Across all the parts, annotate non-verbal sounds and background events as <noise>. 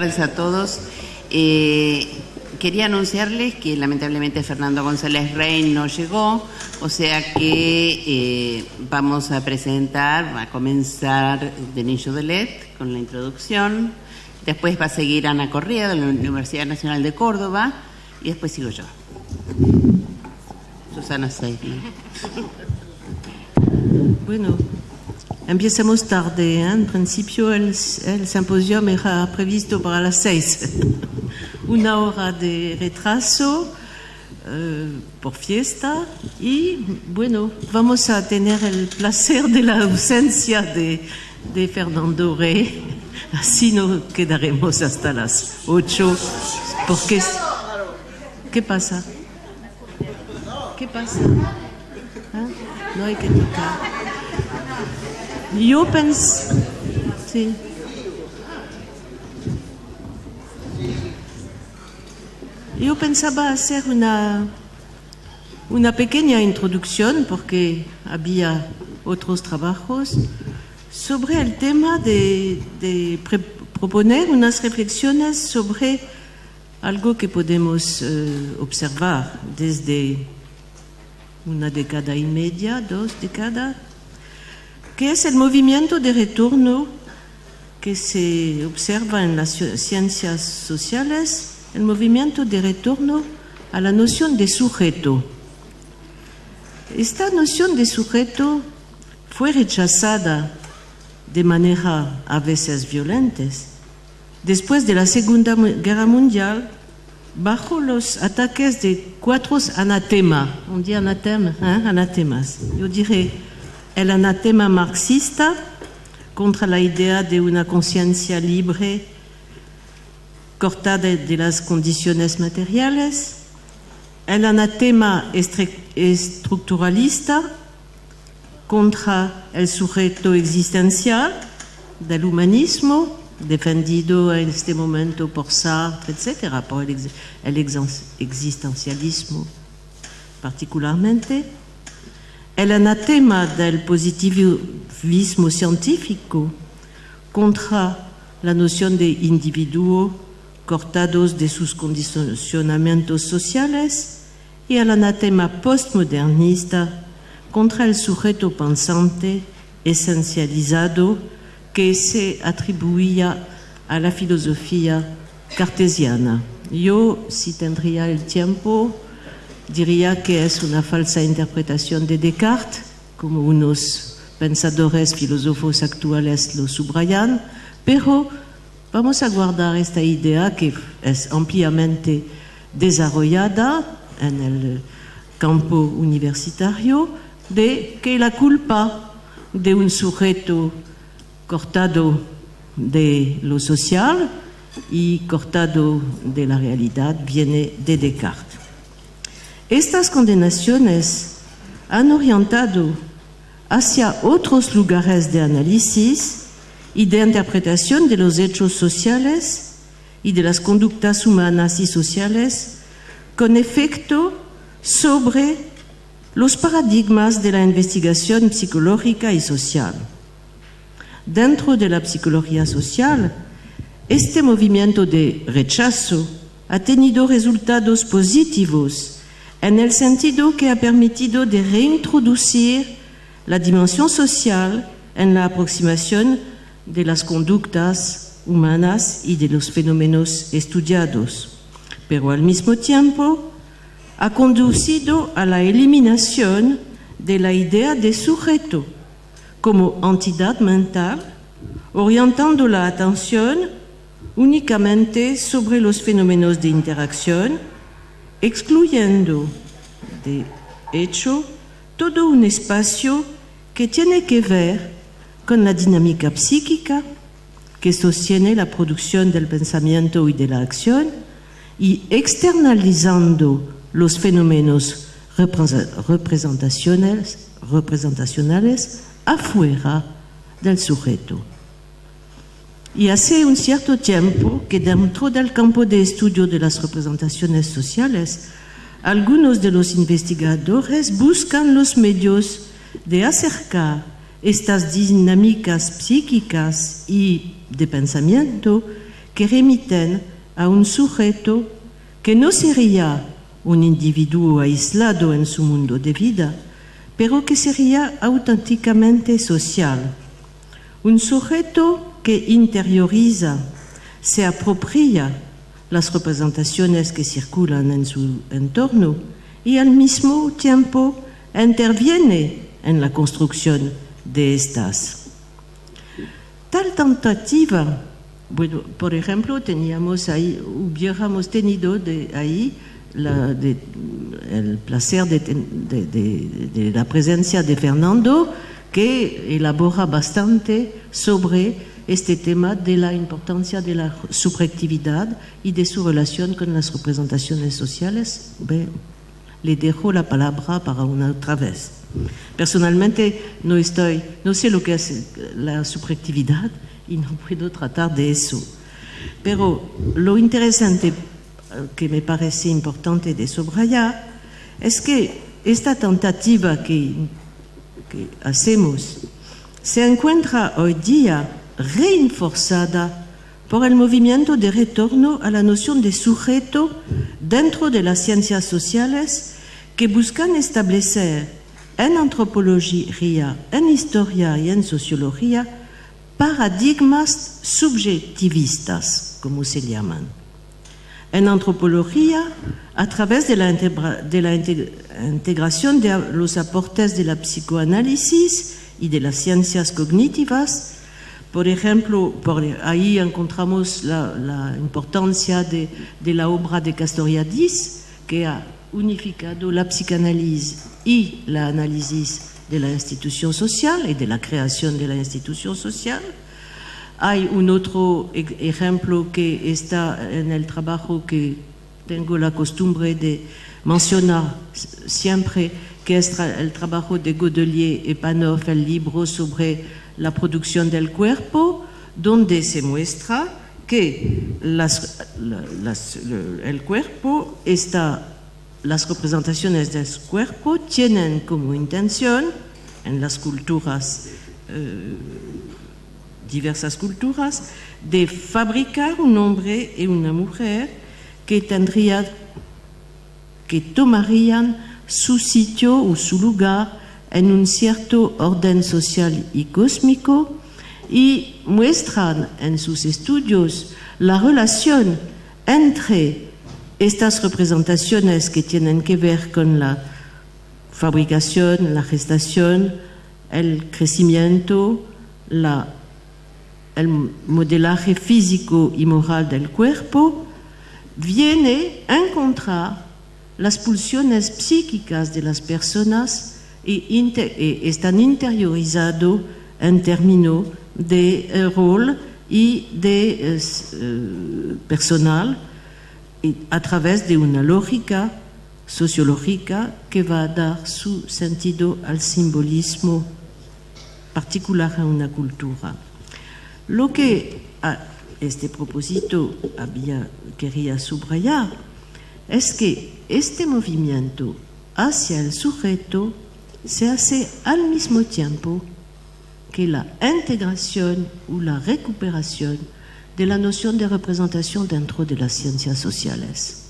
tardes a todos. Eh, quería anunciarles que lamentablemente Fernando González Rey no llegó, o sea que eh, vamos a presentar, a comenzar Denis Led con la introducción, después va a seguir Ana Correa de la Universidad Nacional de Córdoba y después sigo yo. Susana Seidler. Bueno, empezamos tarde. ¿eh? En principio el, el simposium era previsto para las seis. <laughs> Una hora de retraso eh, por fiesta y bueno, vamos a tener el placer de la ausencia de, Fernando Rey. <laughs> Así no quedaremos hasta las ocho. ¿Qué pasa? ¿Qué pasa? ¿Ah? No hay que tocar. Yo. Sí. Yo pensaba hacer una, una pequeña introducción, porque había otros trabajos, sobre el tema de, de proponer unas reflexiones sobre algo que podemos uh, observar desde una década y media, dos décadas, que es el movimiento de retorno que se observa en las ciencias sociales, el movimiento de retorno a la noción de sujeto. Esta noción de sujeto fue rechazada de manera a veces violenta después de la Segunda Guerra Mundial bajo los ataques de cuatro anatemas. On dit anatema, ¿eh? anatemas. Yo diré el anatema marxista contra la idea de una conciencia libre cortada de las condiciones materiales, el anatema estructuralista contra el sujeto existencial del humanismo, defendido en este momento por Sartre, etc., por el, existencialismo particularmente, el anatema del positivismo científico contra la noción de individuo cortados de sus condicionamientos sociales y el anatema postmodernista contra el sujeto pensante esencializado que se atribuía a la filosofía cartesiana. Yo, si tendría el tiempo, diría que es una falsa interpretación de Descartes, como unos pensadores filósofos actuales lo subrayan, pero vamos a guardar esta idea que es ampliamente desarrollada en el campo universitario de que la culpa de un sujeto cortado de lo social y cortado de la realidad viene de Descartes. Estas condenaciones han orientado hacia otros lugares de análisis y de interpretación de los hechos sociales y de las conductas humanas y sociales con efecto sobre los paradigmas de la investigación psicológica y social. Dentro de la psicología social, este movimiento de rechazo ha tenido resultados positivos en el sentido que ha permitido de reintroducir la dimensión social en la aproximación de las conductas humanas y de los fenómenos estudiados, pero al mismo tiempo ha conducido a la eliminación de la idea de sujeto como entidad mental, orientando la atención únicamente sobre los fenómenos de interacción, excluyendo de hecho todo un espacio que tiene que ver con la dinámica psíquica que sostiene la producción del pensamiento y de la acción y externalizando los fenómenos representacionales, afuera del sujeto. Y hace un cierto tiempo que dentro del campo de estudio de las representaciones sociales, algunos de los investigadores buscan los medios de acercar estas dinámicas psíquicas y de pensamiento que remiten a un sujeto que no sería un individuo aislado en su mundo de vida, pero que sería auténticamente social. Un sujeto que interioriza, se apropria las representaciones que circulan en su entorno y al mismo tiempo interviene en la construcción de estas. Tal tentativa, por ejemplo, teníamos ahí, hubiéramos tenido ahí el placer de, de, la presencia de Fernando, que elabora bastante sobre este tema de la importancia de la subjetividad y de su relación con las representaciones sociales. Bien, le dejo la palabra para una otra vez. Personalmente no estoy, no sé lo que es la subjetividad y no puedo tratar de eso. Pero lo interesante que me parece importante de subrayar es que esta tentativa que hacemos se encuentra hoy día reforzada por el movimiento de retorno a la noción de sujeto dentro de las ciencias sociales que buscan establecer en antropología, en historia y en sociología paradigmas subjetivistas, como se llaman. En antropología, a través de la integración de los aportes de la psicoanálisis y de las ciencias cognitivas, por ejemplo, por ahí encontramos la, la importancia de, la obra de Castoriadis, que ha unificado la psicanálisis y la análisis de la institución social y de la creación de la institución social. Hay un otro ejemplo que está en el trabajo que tengo la costumbre de mencionar siempre, que es el trabajo de Godelier y Panov, el libro sobre la producción del cuerpo, donde se muestra que las, el cuerpo está las representaciones del cuerpo tienen como intención en las culturas, eh, diversas culturas, de fabricar un hombre y una mujer que tendría, que tomarían su sitio o su lugar en un cierto orden social y cósmico y muestran en sus estudios la relación entre estas representaciones que tienen que ver con la fabricación, la gestación, el crecimiento, el modelaje físico y moral del cuerpo, viene a encontrar las pulsiones psíquicas de las personas y, inter, están interiorizados en términos de eh, rol y de eh, personal a través de una lógica sociológica que va a dar su sentido al simbolismo particular a una cultura. Lo que a este propósito había, quería subrayar es que este movimiento hacia el sujeto hace al mismo tiempo que la integración o la recuperación de la noción de representación dentro de las ciencias sociales.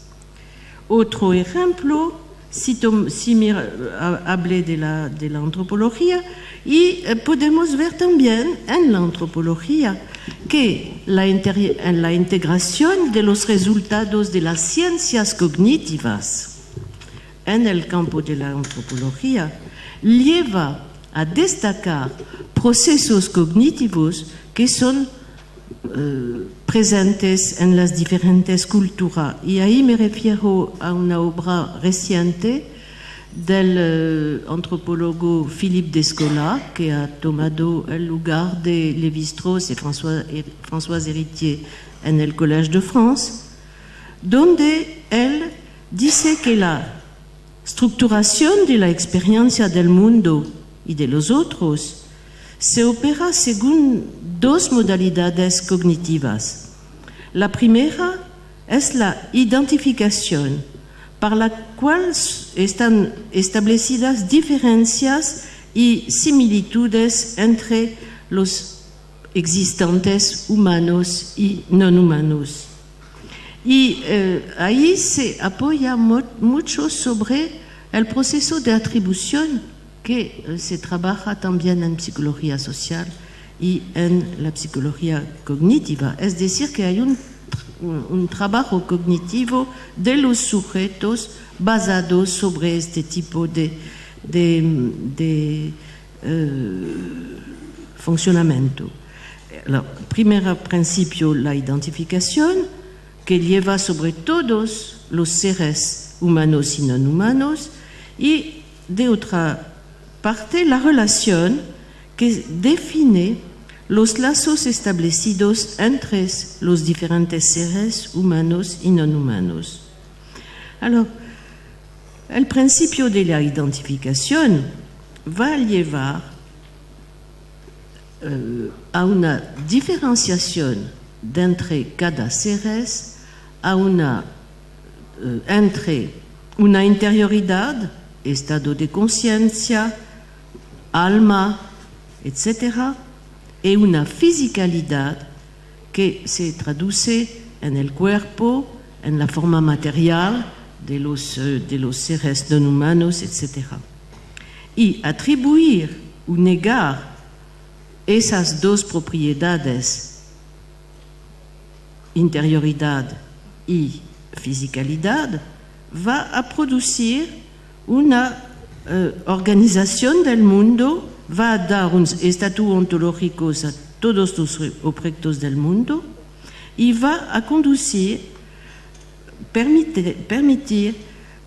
Otro ejemplo, si, si hablé de la, de la antropología, y eh, podemos ver también en la antropología que la, la integración de los resultados de las ciencias cognitivas en el campo de la antropología lleva a destacar procesos cognitivos que son eh, presentes en las diferentes culturas. Y ahí me refiero a una obra reciente del eh, antropólogo Philippe Descola, que ha tomado el lugar de Lévi-Strauss y François, François Héritier en el Collège de France, donde él dice que la estructuración de la experiencia del mundo y de los otros se opera según dos modalidades cognitivas. La primera es la identificación, par la cual están establecidas diferencias y similitudes entre los existentes humanos y no humanos. Y eh, ahí se apoya mucho sobre el proceso de atribución que eh, se trabaja también en psicología social y en la psicología cognitiva. Es decir, que hay un, un trabajo cognitivo de los sujetos basados sobre este tipo de, de, de uh, funcionamiento. Primer principio, la identificación, que lleva sobre todos los seres humanos y no humanos, y de otra parte, la relación que define los lazos establecidos entre los diferentes seres humanos y no humanos. Alors, el principio de la identificación va a llevar uh, a una diferenciación entre cada seres, a una, uh, entre una interioridad, estado de conciencia, alma, etc., y una fisicalidad que se traduce en el cuerpo, en la forma material de los, uh, de los seres no humanos, etc. Y atribuir o negar esas dos propiedades, interioridad y fisicalidad, va a producir una uh, organización del mundo, va a dar un estatus ontológico a todos los objetos del mundo y va a conducir, permitir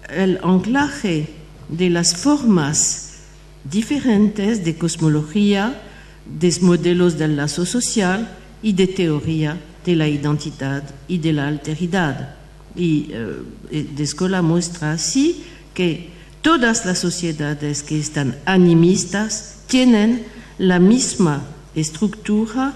el anclaje de las formas diferentes de cosmología, de modelos del lazo social y de teoría de la identidad y de la alteridad. Y eh, de escuela muestra así que todas las sociedades que están animistas tienen la misma estructura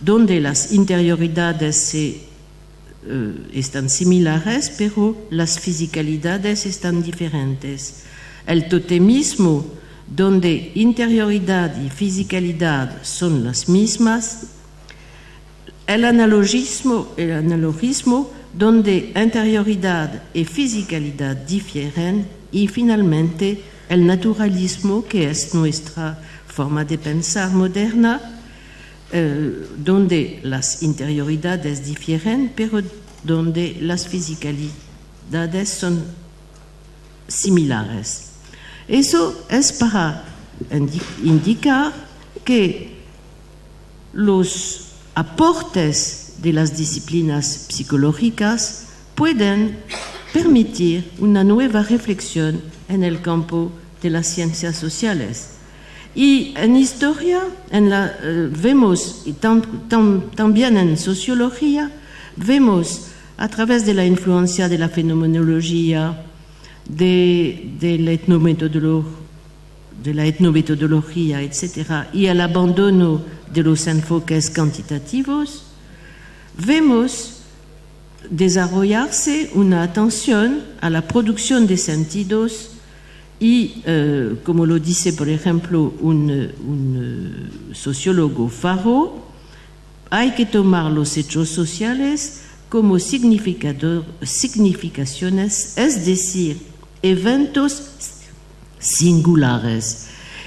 donde las interioridades se, eh, están similares, pero las fisicalidades están diferentes. El totemismo donde interioridad y fisicalidad son las mismas, el analogismo, el analogismo donde interioridad y fisicalidad difieren y finalmente el naturalismo que es nuestra forma de pensar moderna, eh, donde las interioridades difieren, pero donde las fisicalidades son similares. Eso es para indicar que los aportes de las disciplinas psicológicas pueden permitir una nueva reflexión en el campo de las ciencias sociales. Y en historia en la, uh, vemos, también en sociología, vemos a través de la influencia de la fenomenología, de, la de la etnometodología, etc., y el abandono de los enfoques cuantitativos, vemos desarrollarse una atención a la producción de sentidos y, eh, como lo dice, por ejemplo, un, un sociólogo Faro, hay que tomar los hechos sociales como significaciones, es decir, eventos singulares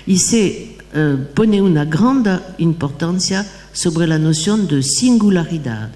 y se uh, pone una gran importancia sobre la noción de singularidad.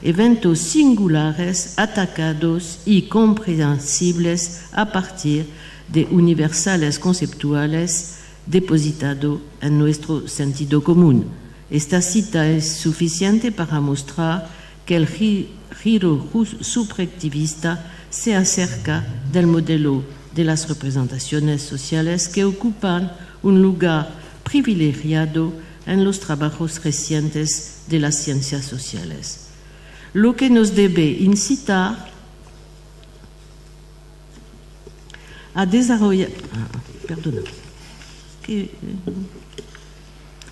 Eventos singulares atacados y comprensibles a partir de universales conceptuales depositados en nuestro sentido común. Esta cita es suficiente para mostrar que el giro subjectivista se acerca del modelo de las representaciones sociales que ocupan un lugar privilegiado en los trabajos recientes de las ciencias sociales. Lo que nos debe incitar a desarrollar... Ah, perdona, que, eh,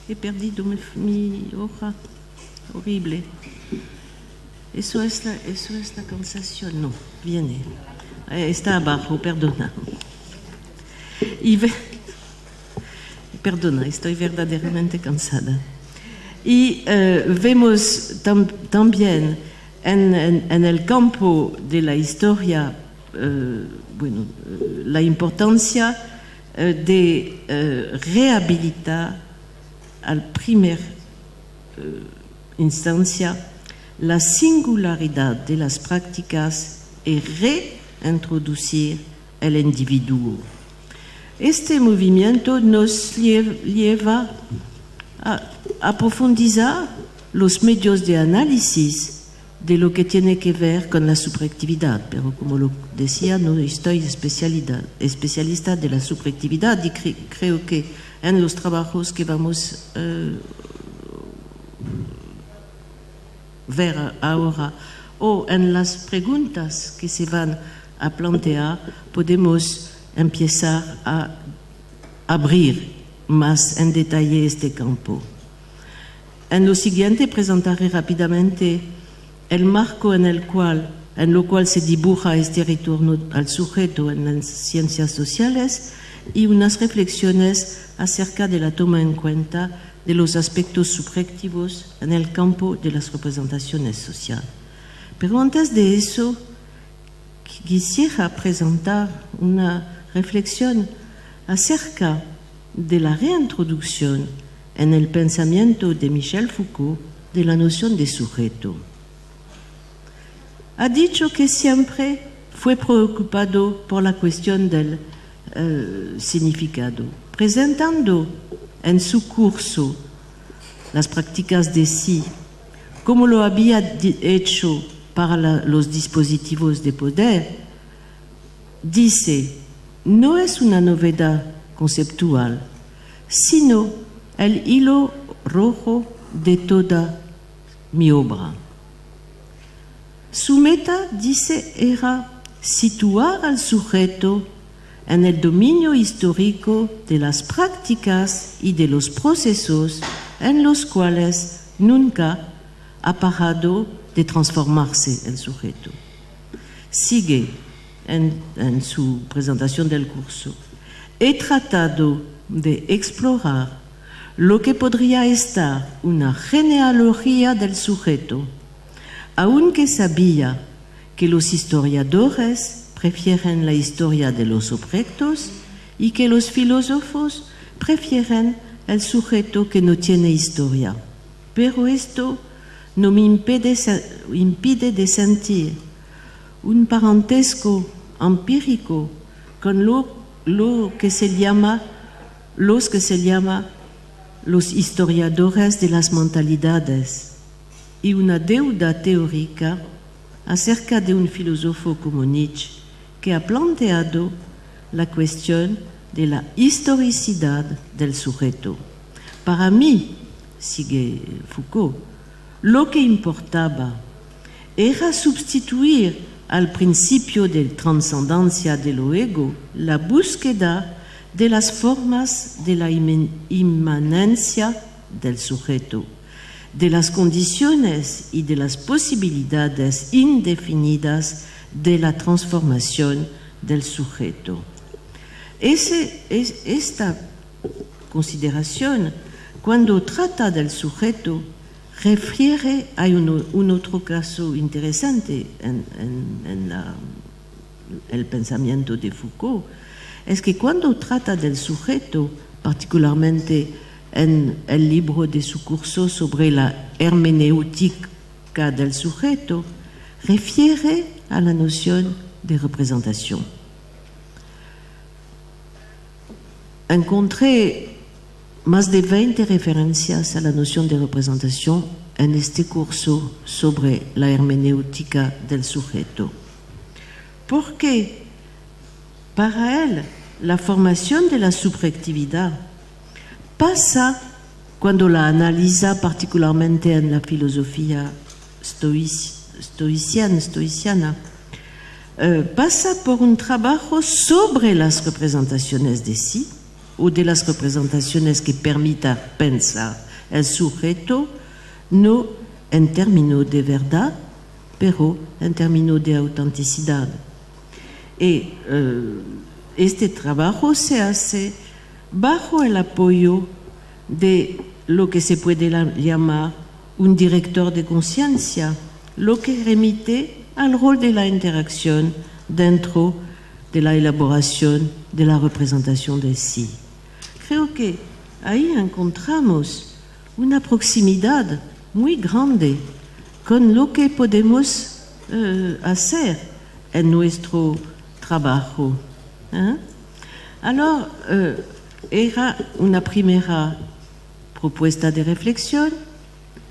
he perdido mi, mi hoja horrible. Eso es la, eso es la cansación, no, viene. Eh, está abajo, perdona. Y ve, perdona, estoy verdaderamente cansada. Y eh, vemos tam, también en, el campo de la historia, eh, bueno, eh, la importancia de eh, rehabilitar al primer instancia la singularidad de las prácticas y reintroducir el individuo. Este movimiento nos lleva a, profundizar los medios de análisis de lo que tiene que ver con la subjetividad, pero como lo decía, no estoy especialista de la subjetividad y cre creo que en los trabajos que vamos a uh, ver ahora o en las preguntas que se van a plantear, podemos empezar a abrir más en detalle este campo. En lo siguiente presentaré rápidamente el marco en el cual en lo cual se dibuja este retorno al sujeto en las ciencias sociales y unas reflexiones acerca de la toma en cuenta de los aspectos subjetivos en el campo de las representaciones sociales. Pero antes de eso, quisiera presentar una reflexión acerca de la reintroducción en el pensamiento de Michel Foucault de la noción de sujeto. Ha dicho que siempre fue preocupado por la cuestión del uh, significado, presentando en su curso las prácticas de sí, como lo había hecho para los dispositivos de poder, dice, no es una novedad conceptual, sino el hilo rojo de toda mi obra. Su meta, dice, era situar al sujeto en el dominio histórico de las prácticas y de los procesos en los cuales nunca ha parado de transformarse el sujeto. Sigue en, en su presentación del curso. He tratado de explorar lo que podría estar una genealogía del sujeto, aunque sabía que los historiadores prefieren la historia de los objetos y que los filósofos prefieren el sujeto que no tiene historia. Pero esto no me impide, impide de sentir un parentesco empírico con lo, que se llama, los que se llama los historiadores de las mentalidades y una deuda teórica acerca de un filósofo como Nietzsche que ha planteado la cuestión de la historicidad del sujeto. Para mí, sigue Foucault, lo que importaba era sustituir al principio de trascendencia del ego la búsqueda de las formas de la inmanencia del sujeto, de las condiciones y de las posibilidades indefinidas de la transformación del sujeto. Esta consideración, cuando trata del sujeto, refiere a un, un otro caso interesante en, en, el pensamiento de Foucault, es que cuando trata del sujeto, particularmente en el libro de su curso sobre la hermenéutica del sujeto, refiere a la noción de representación. encontré más de 20 referencias a la noción de representación en este curso sobre la hermenéutica del sujeto. Porque para él la formación de la subjetividad pasa cuando la analiza particularmente en la filosofía stoiciana, stoiciana eh, pasa por un trabajo sobre las representaciones de sí, o de las representaciones que permita pensar el sujeto, no en términos de verdad, pero en términos de autenticidad. Y uh, este trabajo se hace bajo el apoyo de lo que se puede llamar un director de conciencia, lo que remite al rol de la interacción dentro de la elaboración de la representación de sí. Creo que ahí encontramos una proximidad muy grande con lo que podemos uh, hacer en nuestro trabajo. ¿eh? Uh, era una primera propuesta de reflexión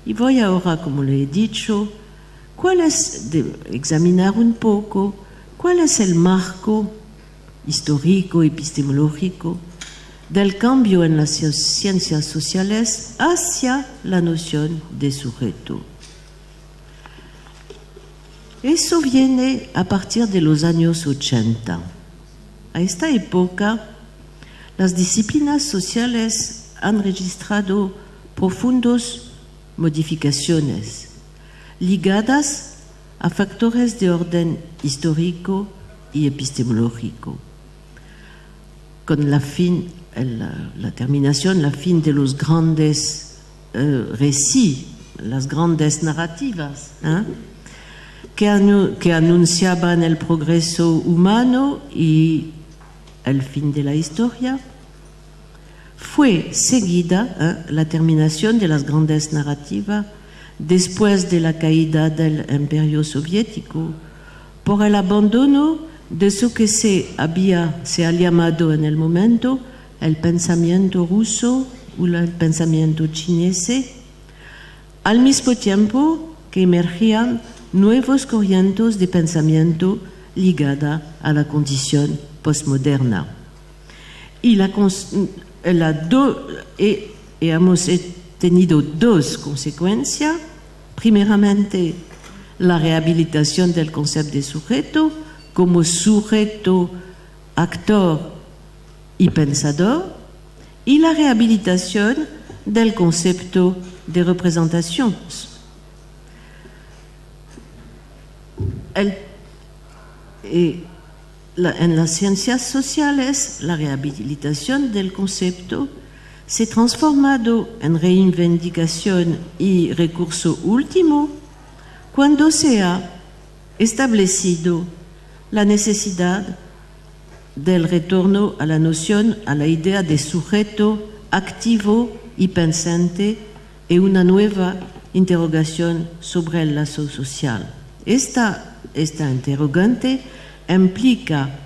y voy ahora, como le he dicho, cuál es de examinar un poco cuál es el marco histórico, epistemológico del cambio en las ciencias sociales hacia la noción de sujeto. Eso viene a partir de los años 80. A esta época, las disciplinas sociales han registrado profundas modificaciones ligadas a factores de orden histórico y epistemológico. Con la fin la, terminación, la fin de los grandes uh, récits, las grandes narrativas, ¿eh? que, anu que, anunciaban el progreso humano y el fin de la historia, fue seguida ¿eh? la terminación de las grandes narrativas después de la caída del imperio soviético por el abandono de eso que se había se ha llamado en el momento el pensamiento ruso o el pensamiento chinese, al mismo tiempo que emergían nuevos corrientes de pensamiento ligada a la condición postmoderna. Y, la, y hemos tenido dos consecuencias. Primeramente, la rehabilitación del concepto de sujeto como sujeto actor y pensador, y la rehabilitación del concepto de representación. El, eh, en las ciencias sociales, la rehabilitación del concepto se transformado en reivindicación y recurso último cuando se ha establecido la necesidad del retorno a la noción, a la idea de sujeto activo y pensante y una nueva interrogación sobre el lazo social. Esta, esta interrogante implica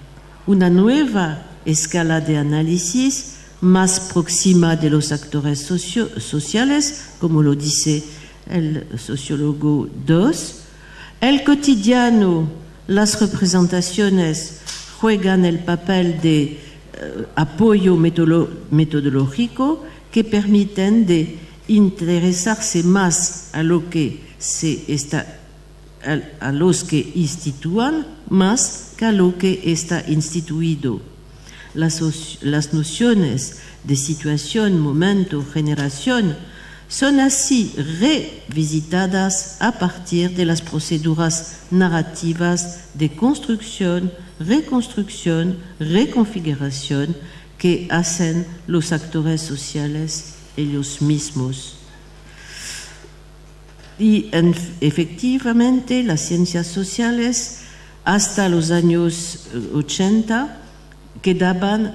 una nueva escala de análisis más próxima de los actores sociales, como lo dice el sociólogo Dos, el cotidiano, las representaciones juegan el papel de eh, apoyo metodológico que permiten de interesarse más a lo que se está a, los que instituyan más que a lo que está instituido. Las, las nociones de situación, momento, generación son así revisitadas a partir de las proceduras narrativas de construcción, reconstrucción, reconfiguración que hacen los actores sociales ellos mismos. Y efectivamente las ciencias sociales hasta los años 80 eh, quedaban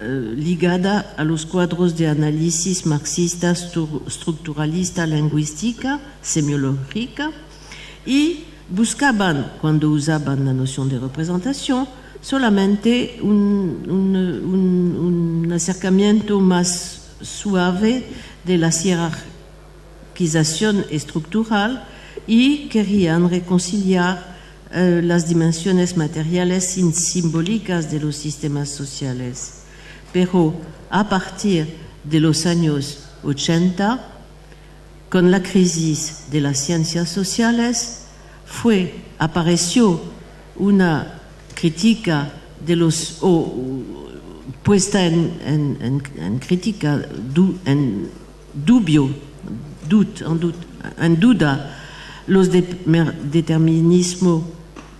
eh, ligada a los cuadros de análisis marxista, estructuralista, lingüística, semiológica y buscaban, cuando usaban la noción de representación, solamente un, acercamiento más suave de la jerarquización estructural y querían reconciliar eh, las dimensiones materiales y simbólicas de los sistemas sociales. Pero a partir de los años 80, con la crisis de las ciencias sociales, fue, apareció una crítica de los, puesta en, en, en, crítica, du, en dubio, dut, en, dut, en, duda, los de, determinismo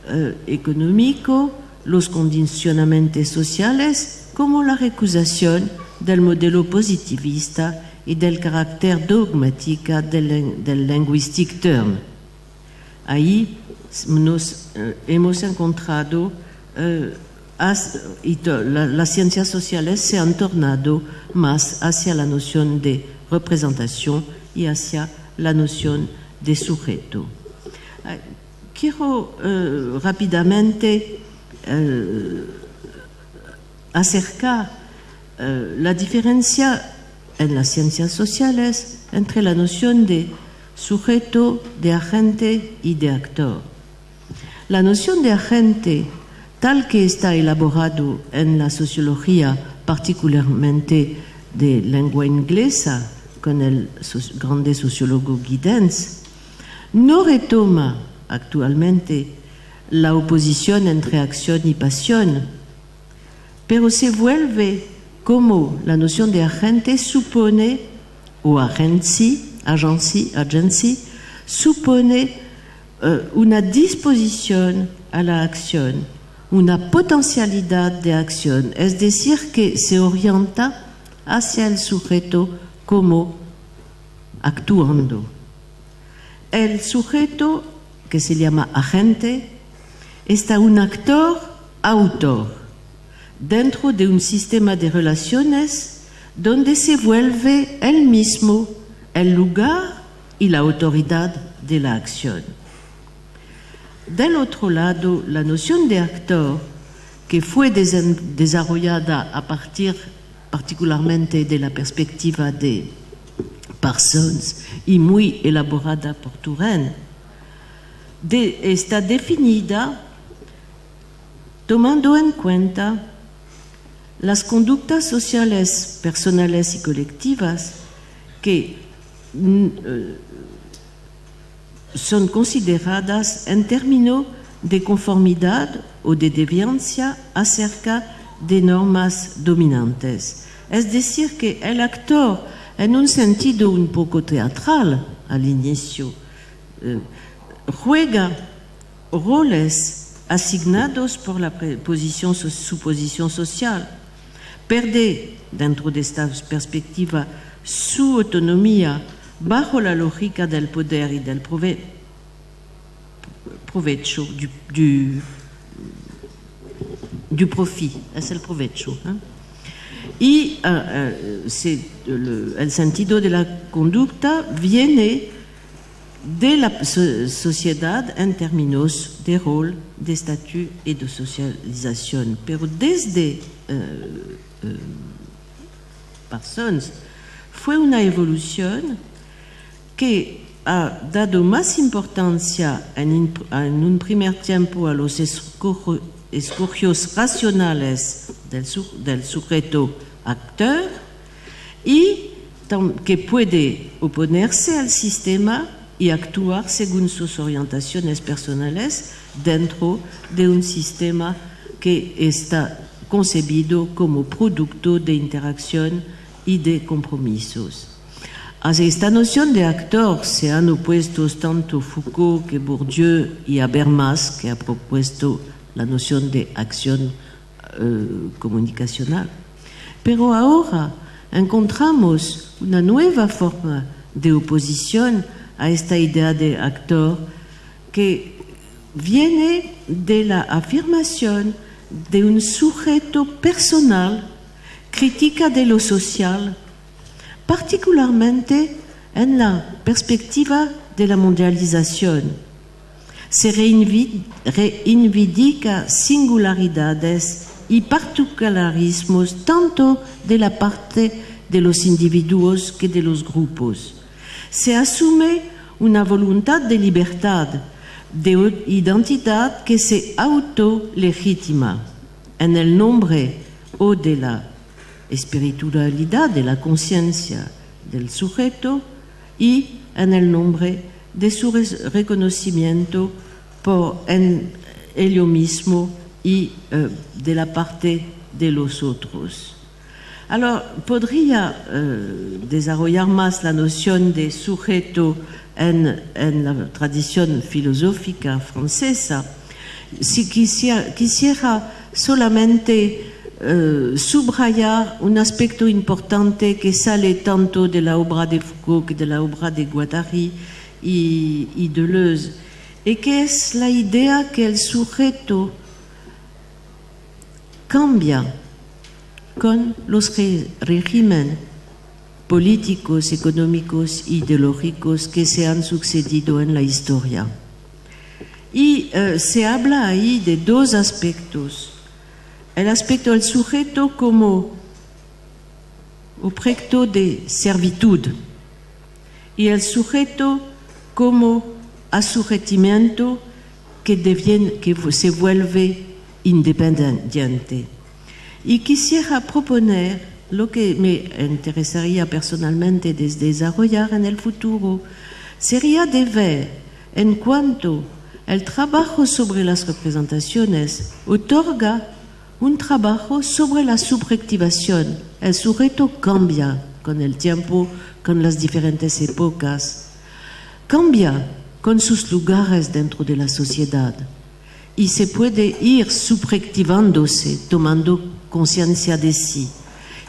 eh, económico, los condicionamientos sociales, como la recusación del modelo positivista y del carácter dogmática del, del term. Ahí nos eh, hemos encontrado eh, las ciencias sociales se han tornado más hacia la noción de representación y hacia la noción de sujeto. Quiero eh, rápidamente eh, acercar la diferencia en las ciencias sociales entre la noción de sujeto, de agente y de actor. La noción de agente, tal que está elaborado en la sociología, particularmente de lengua inglesa, con el grande sociólogo Giddens, no retoma actualmente la oposición entre acción y pasión, pero se vuelve como la noción de agente supone, o agency, agency, agency supone eh, una disposición a la acción, una potencialidad de acción, es decir, que se orienta hacia el sujeto como actuando? El sujeto, que se llama agente, está un actor autor dentro de un sistema de relaciones donde se vuelve él mismo el lugar y la autoridad de la acción. Del otro lado, la noción de actor, que fue desarrollada a partir particularmente de la perspectiva de Parsons y muy elaborada por Turenne, está definida tomando en cuenta las conductas sociales personales y colectivas que son consideradas en términos de conformidad o de deviancia acerca de normas dominantes. Es decir, que el actor, en un sentido un poco teatral al inicio, eh, juega roles asignados por la posición su posición social, pierde dentro de esta perspectiva su autonomía bajo la lógica del poder y del prove- provecho, du, du, profit, es el provecho. ¿eh? Y eh, eh, el sentido de la conducta viene de la so- sociedad en términos de rol, de statut y de socialización. Pero desde eh, Parsons fue una evolución que ha dado más importancia en, un primer tiempo a los escogios racionales del, del sujeto actor y que puede oponerse al sistema y actuar según sus orientaciones personales dentro de un sistema que está concebido como producto de interacción y de compromisos. A esta noción de actor se han opuesto tanto Foucault que Bourdieu y Habermas, que ha propuesto la noción de acción eh, comunicacional. Pero ahora encontramos una nueva forma de oposición a esta idea de actor que viene de la afirmación de un sujeto personal, crítica de lo social, particularmente en la perspectiva de la mundialización. Se reivindica singularidades y particularismos tanto de la parte de los individuos que de los grupos. Se asume una voluntad de libertad, de identidad que se autolegitima en el nombre o de la espiritualidad, de la conciencia del sujeto y en el nombre de su reconocimiento por en ello mismo y eh, de la parte de los otros. Alors, podría eh, desarrollar más la noción de sujeto en, la tradición filosófica francesa. Si quisiera solamente eh, subrayar un aspecto importante que sale tanto de la obra de Foucault que de la obra de Guattari y, y Deleuze, y que es la idea que el sujeto cambia con los re- regímenes políticos, económicos, ideológicos que se han sucedido en la historia. Y eh, se habla ahí de dos aspectos. El aspecto del sujeto como objeto de servitud y el sujeto como asujetimiento que, devien- que se vuelve independiente. Y quisiera proponer lo que me interesaría personalmente de desarrollar en el futuro, sería de ver en cuanto el trabajo sobre las representaciones otorga un trabajo sobre la subjetivación. El sujeto cambia con el tiempo, con las diferentes épocas, cambia con sus lugares dentro de la sociedad y se puede ir subjetivándose, tomando conciencia de sí.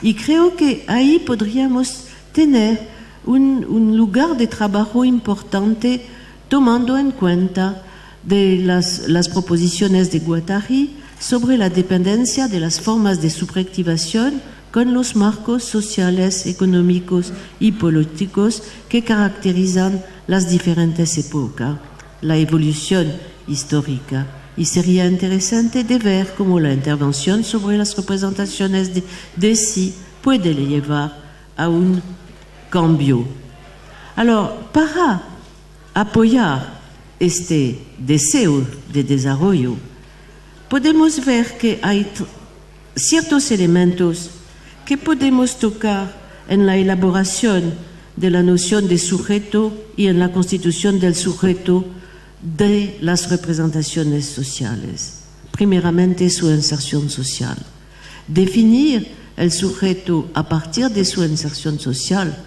Y creo que ahí podríamos tener un, lugar de trabajo importante tomando en cuenta las, las proposiciones de Guattari sobre la dependencia de las formas de subjetivación con los marcos sociales, económicos y políticos que caracterizan las diferentes épocas, la evolución histórica. Y sería interesante de ver cómo la intervención sobre las representaciones de, de sí puede llevar a un cambio. Alors, para apoyar este deseo de desarrollo, podemos ver que hay ciertos elementos que podemos tocar en la elaboración de la noción de sujeto y en la constitución del sujeto de las representaciones sociales. Primeramente, su inserción social. Definir el sujeto a partir de su inserción social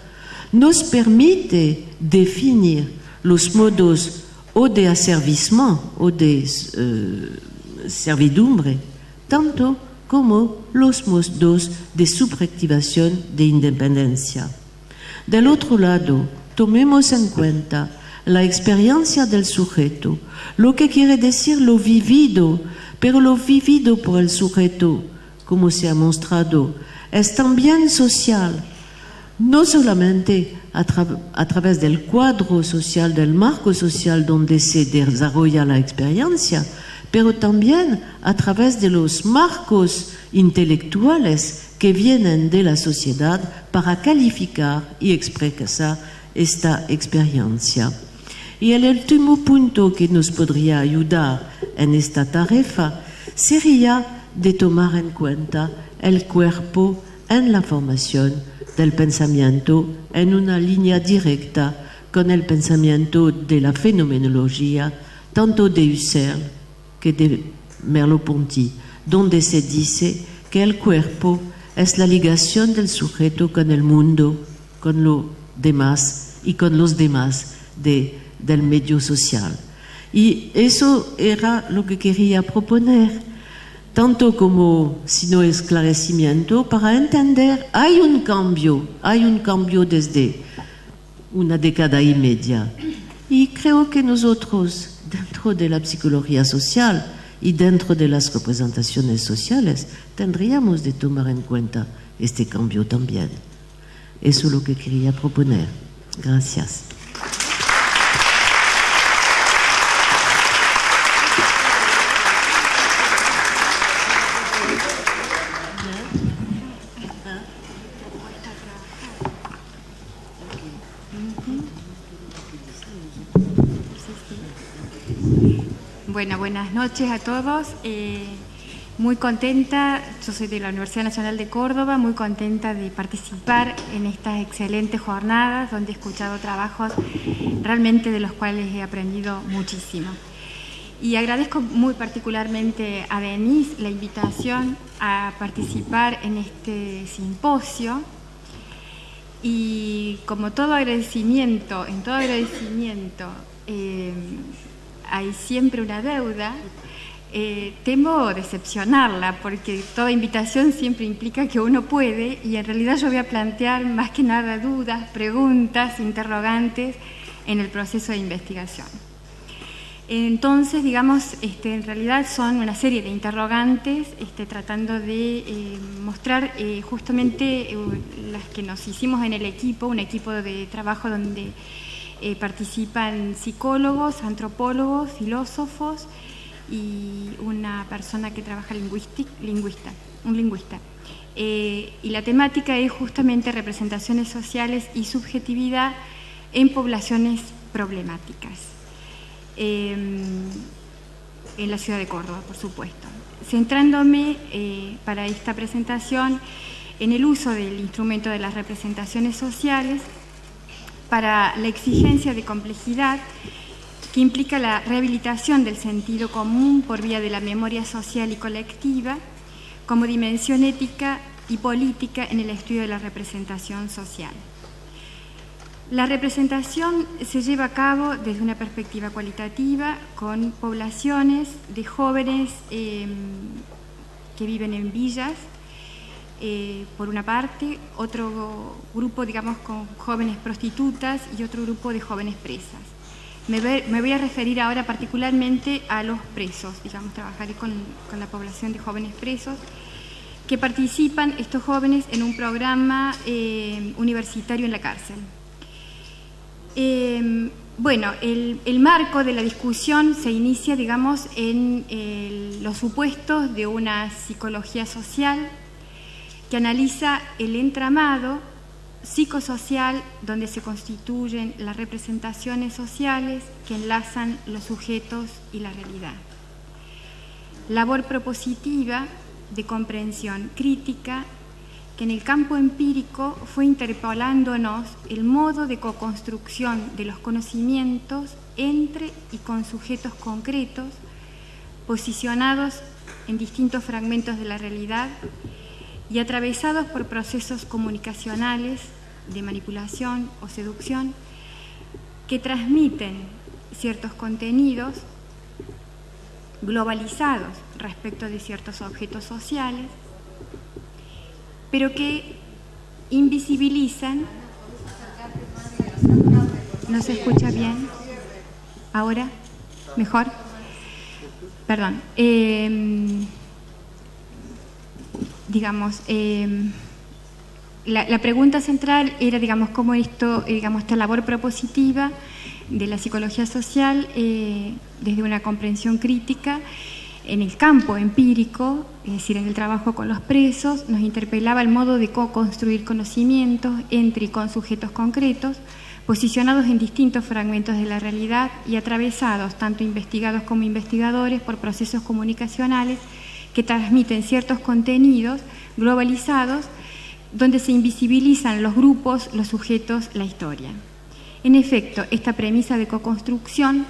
nos permite definir los modos o de aservissement o de eh, servidumbre, tanto como los modos de subjetivación de independencia. Del otro lado, tomemos en cuenta la experiencia del sujeto, lo que quiere decir lo vivido, pero lo vivido por el sujeto, como se ha mostrado, es también social, no solamente a, tra- a través del cuadro social, del marco social donde se desarrolla la experiencia, pero también a través de los marcos intelectuales que vienen de la sociedad para calificar y expresar esta experiencia. Y el último punto que nos podría ayudar en esta tarea sería de tomar en cuenta el cuerpo en la formación del pensamiento en una línea directa con el pensamiento de la fenomenología, tanto de Husserl que de Merleau-Ponty, donde se dice que el cuerpo es la ligación del sujeto con el mundo, con lo demás y con los demás de, del medio social. Y eso era lo que quería proponer, tanto como sino esclarecimiento, para entender, hay un cambio, hay un cambio desde una década y media. Y creo que nosotros, dentro de la psicología social y dentro de las representaciones sociales, tendríamos de tomar en cuenta este cambio también. Eso es lo que quería proponer. Gracias. Bueno, buenas noches a todos. Eh, muy contenta, yo soy de la Universidad Nacional de Córdoba, muy contenta de participar en estas excelentes jornadas donde he escuchado trabajos realmente de los cuales he aprendido muchísimo. Y agradezco muy particularmente a Denise la invitación a participar en este simposio. Y como todo agradecimiento, en todo agradecimiento, eh, hay siempre una deuda. eh, temo decepcionarla porque toda invitación siempre implica que uno puede y en realidad yo voy a plantear más que nada dudas, preguntas, interrogantes en el proceso de investigación. Entonces, digamos, este, en realidad son una serie de interrogantes este, tratando de eh, mostrar eh, justamente las que nos hicimos en el equipo, un equipo de trabajo donde participan psicólogos, antropólogos, filósofos y una persona que trabaja lingüista, un lingüista. y la temática es justamente representaciones sociales y subjetividad en poblaciones problemáticas. Em, en la ciudad de Córdoba, por supuesto. Centrándome eh, para esta presentación en el uso del instrumento de las representaciones sociales para la exigencia de complejidad que implica la rehabilitación del sentido común por vía de la memoria social y colectiva como dimensión ética y política en el estudio de la representación social. La representación se lleva a cabo desde una perspectiva cualitativa con poblaciones de jóvenes em, que viven en villas, eh, por una parte, otro grupo, digamos, con jóvenes prostitutas y otro grupo de jóvenes presas. Me, voy a referir ahora particularmente a los presos, digamos, trabajaré con, la población de jóvenes presos que participan estos jóvenes en un programa eh, universitario en la cárcel. Em, bueno, el, marco de la discusión se inicia, digamos, en los supuestos de una psicología social que analiza el entramado psicosocial donde se constituyen las representaciones sociales que enlazan los sujetos y la realidad. Labor propositiva de comprensión crítica que en el campo empírico fue interpolándonos el modo de co-construcción de los conocimientos entre y con sujetos concretos, posicionados en distintos fragmentos de la realidad y atravesados por procesos comunicacionales de manipulación o seducción que transmiten ciertos contenidos globalizados respecto de ciertos objetos sociales pero que invisibilizan. ¿No se escucha bien? ¿Ahora? ¿Mejor? Perdón. Em, digamos, em, la, pregunta central era, digamos, cómo esto, digamos, esta labor propositiva de la psicología social eh, desde una comprensión crítica en el campo empírico, es decir, en el trabajo con los presos, nos interpelaba el modo de co-construir conocimientos entre y con sujetos concretos, posicionados en distintos fragmentos de la realidad y atravesados, tanto investigados como investigadores, por procesos comunicacionales que transmiten ciertos contenidos globalizados donde se invisibilizan los grupos, los sujetos, la historia. En efecto, esta premisa de co-construcción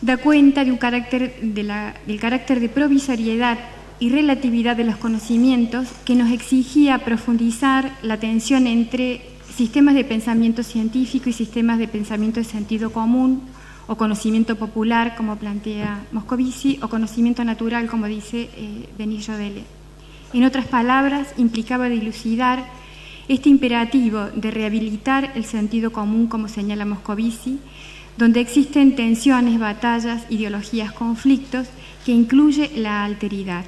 da cuenta de un carácter del carácter de provisoriedad y relatividad de los conocimientos que nos exigía profundizar la tensión entre sistemas de pensamiento científico y sistemas de pensamiento de sentido común o conocimiento popular, como plantea Moscovici, o conocimiento natural, como dice eh, Benillo. En otras palabras, implicaba dilucidar este imperativo de rehabilitar el sentido común, como señala Moscovici, donde existen tensiones, batallas, ideologías, conflictos, que incluye la alteridad,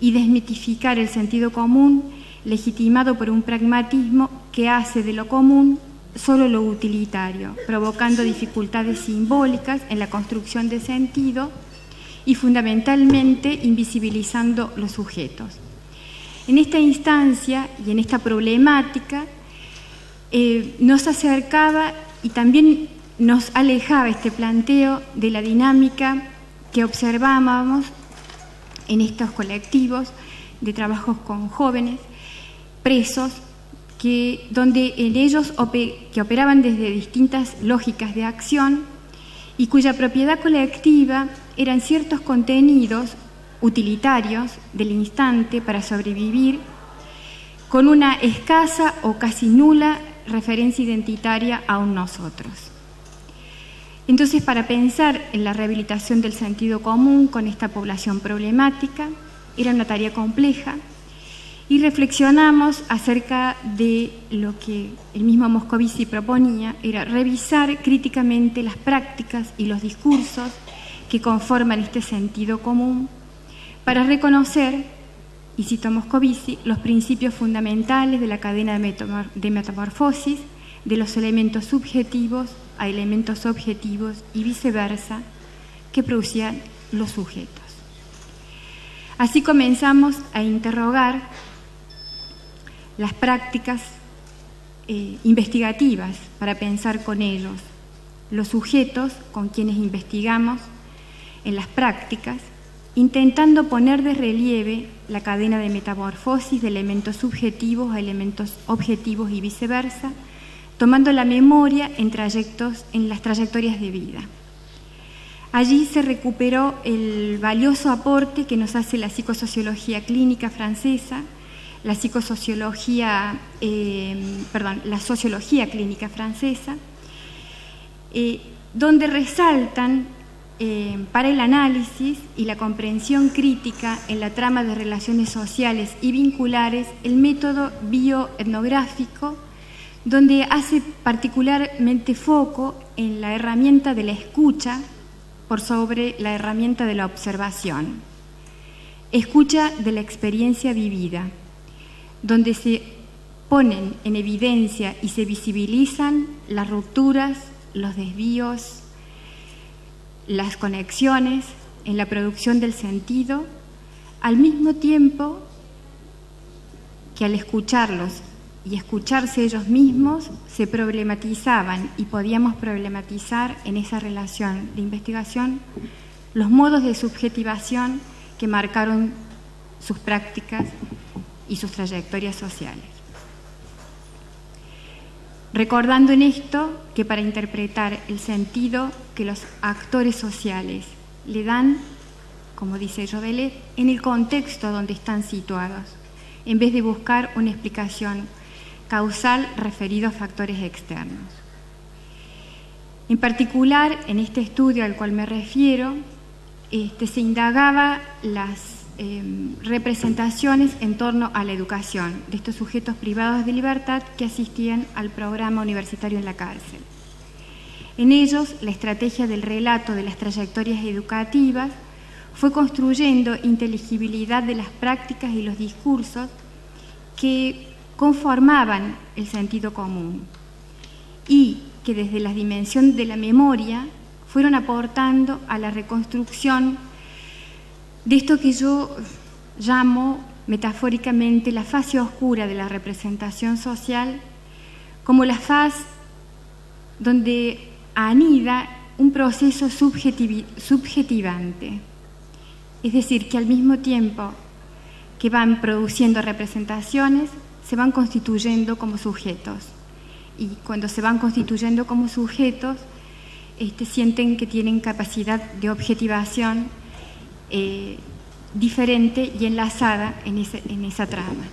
y desmitificar el sentido común legitimado por un pragmatismo que hace de lo común solo lo utilitario, provocando dificultades simbólicas en la construcción de sentido y fundamentalmente invisibilizando los sujetos. En esta instancia y en esta problemática eh, nos acercaba y también nos alejaba este planteo de la dinámica que observábamos en estos colectivos de trabajos con jóvenes presos, que, donde en ellos que operaban desde distintas lógicas de acción y cuya propiedad colectiva eran ciertos contenidos utilitarios del instante para sobrevivir, con una escasa o casi nula referencia identitaria a un nosotros. Entonces, para pensar en la rehabilitación del sentido común con esta población problemática, era una tarea compleja y reflexionamos acerca de lo que el mismo Moscovici proponía, era revisar críticamente las prácticas y los discursos que conforman este sentido común para reconocer, y cito Moscovici, los principios fundamentales de la cadena de metamorfosis de los elementos subjetivos a elementos objetivos y viceversa que producían los sujetos. Así comenzamos a interrogar las prácticas eh, investigativas para pensar con ellos, los sujetos con quienes investigamos en las prácticas, intentando poner de relieve la cadena de metamorfosis de elementos subjetivos a elementos objetivos y viceversa, tomando la memoria en, trayectos, en las trayectorias de vida. Allí se recuperó el valioso aporte que nos hace la psicosociología clínica francesa, la psicosociología, eh, perdón, la sociología clínica francesa, eh, donde resaltan eh, para el análisis y la comprensión crítica en la trama de relaciones sociales y vinculares el método bioetnográfico, donde hace particularmente foco en la herramienta de la escucha por sobre la herramienta de la observación. Escucha de la experiencia vivida, donde se ponen en evidencia y se visibilizan las rupturas, los desvíos, las conexiones en la producción del sentido, al mismo tiempo que al escucharlos y escucharse ellos mismos se problematizaban y podíamos problematizar en esa relación de investigación los modos de subjetivación que marcaron sus prácticas y sus trayectorias sociales. Recordando en esto que para interpretar el sentido que los actores sociales le dan, como dice Jovelet, en el contexto donde están situados, en vez de buscar una explicación causal referido a factores externos. En particular, en este estudio al cual me refiero, este, se indagaba las Em, representaciones en torno a la educación de estos sujetos privados de libertad que asistían al programa universitario en la cárcel. En ellos, la estrategia del relato de las trayectorias educativas fue construyendo inteligibilidad de las prácticas y los discursos que conformaban el sentido común y que desde la dimensión de la memoria fueron aportando a la reconstrucción de esto que yo llamo metafóricamente la fase oscura de la representación social, como la faz donde anida un proceso subjetivante. Es decir, que al mismo tiempo que van produciendo representaciones, se van constituyendo como sujetos. Y cuando se van constituyendo como sujetos, este, sienten que tienen capacidad de objetivación eh, diferente y enlazada en, esa trama.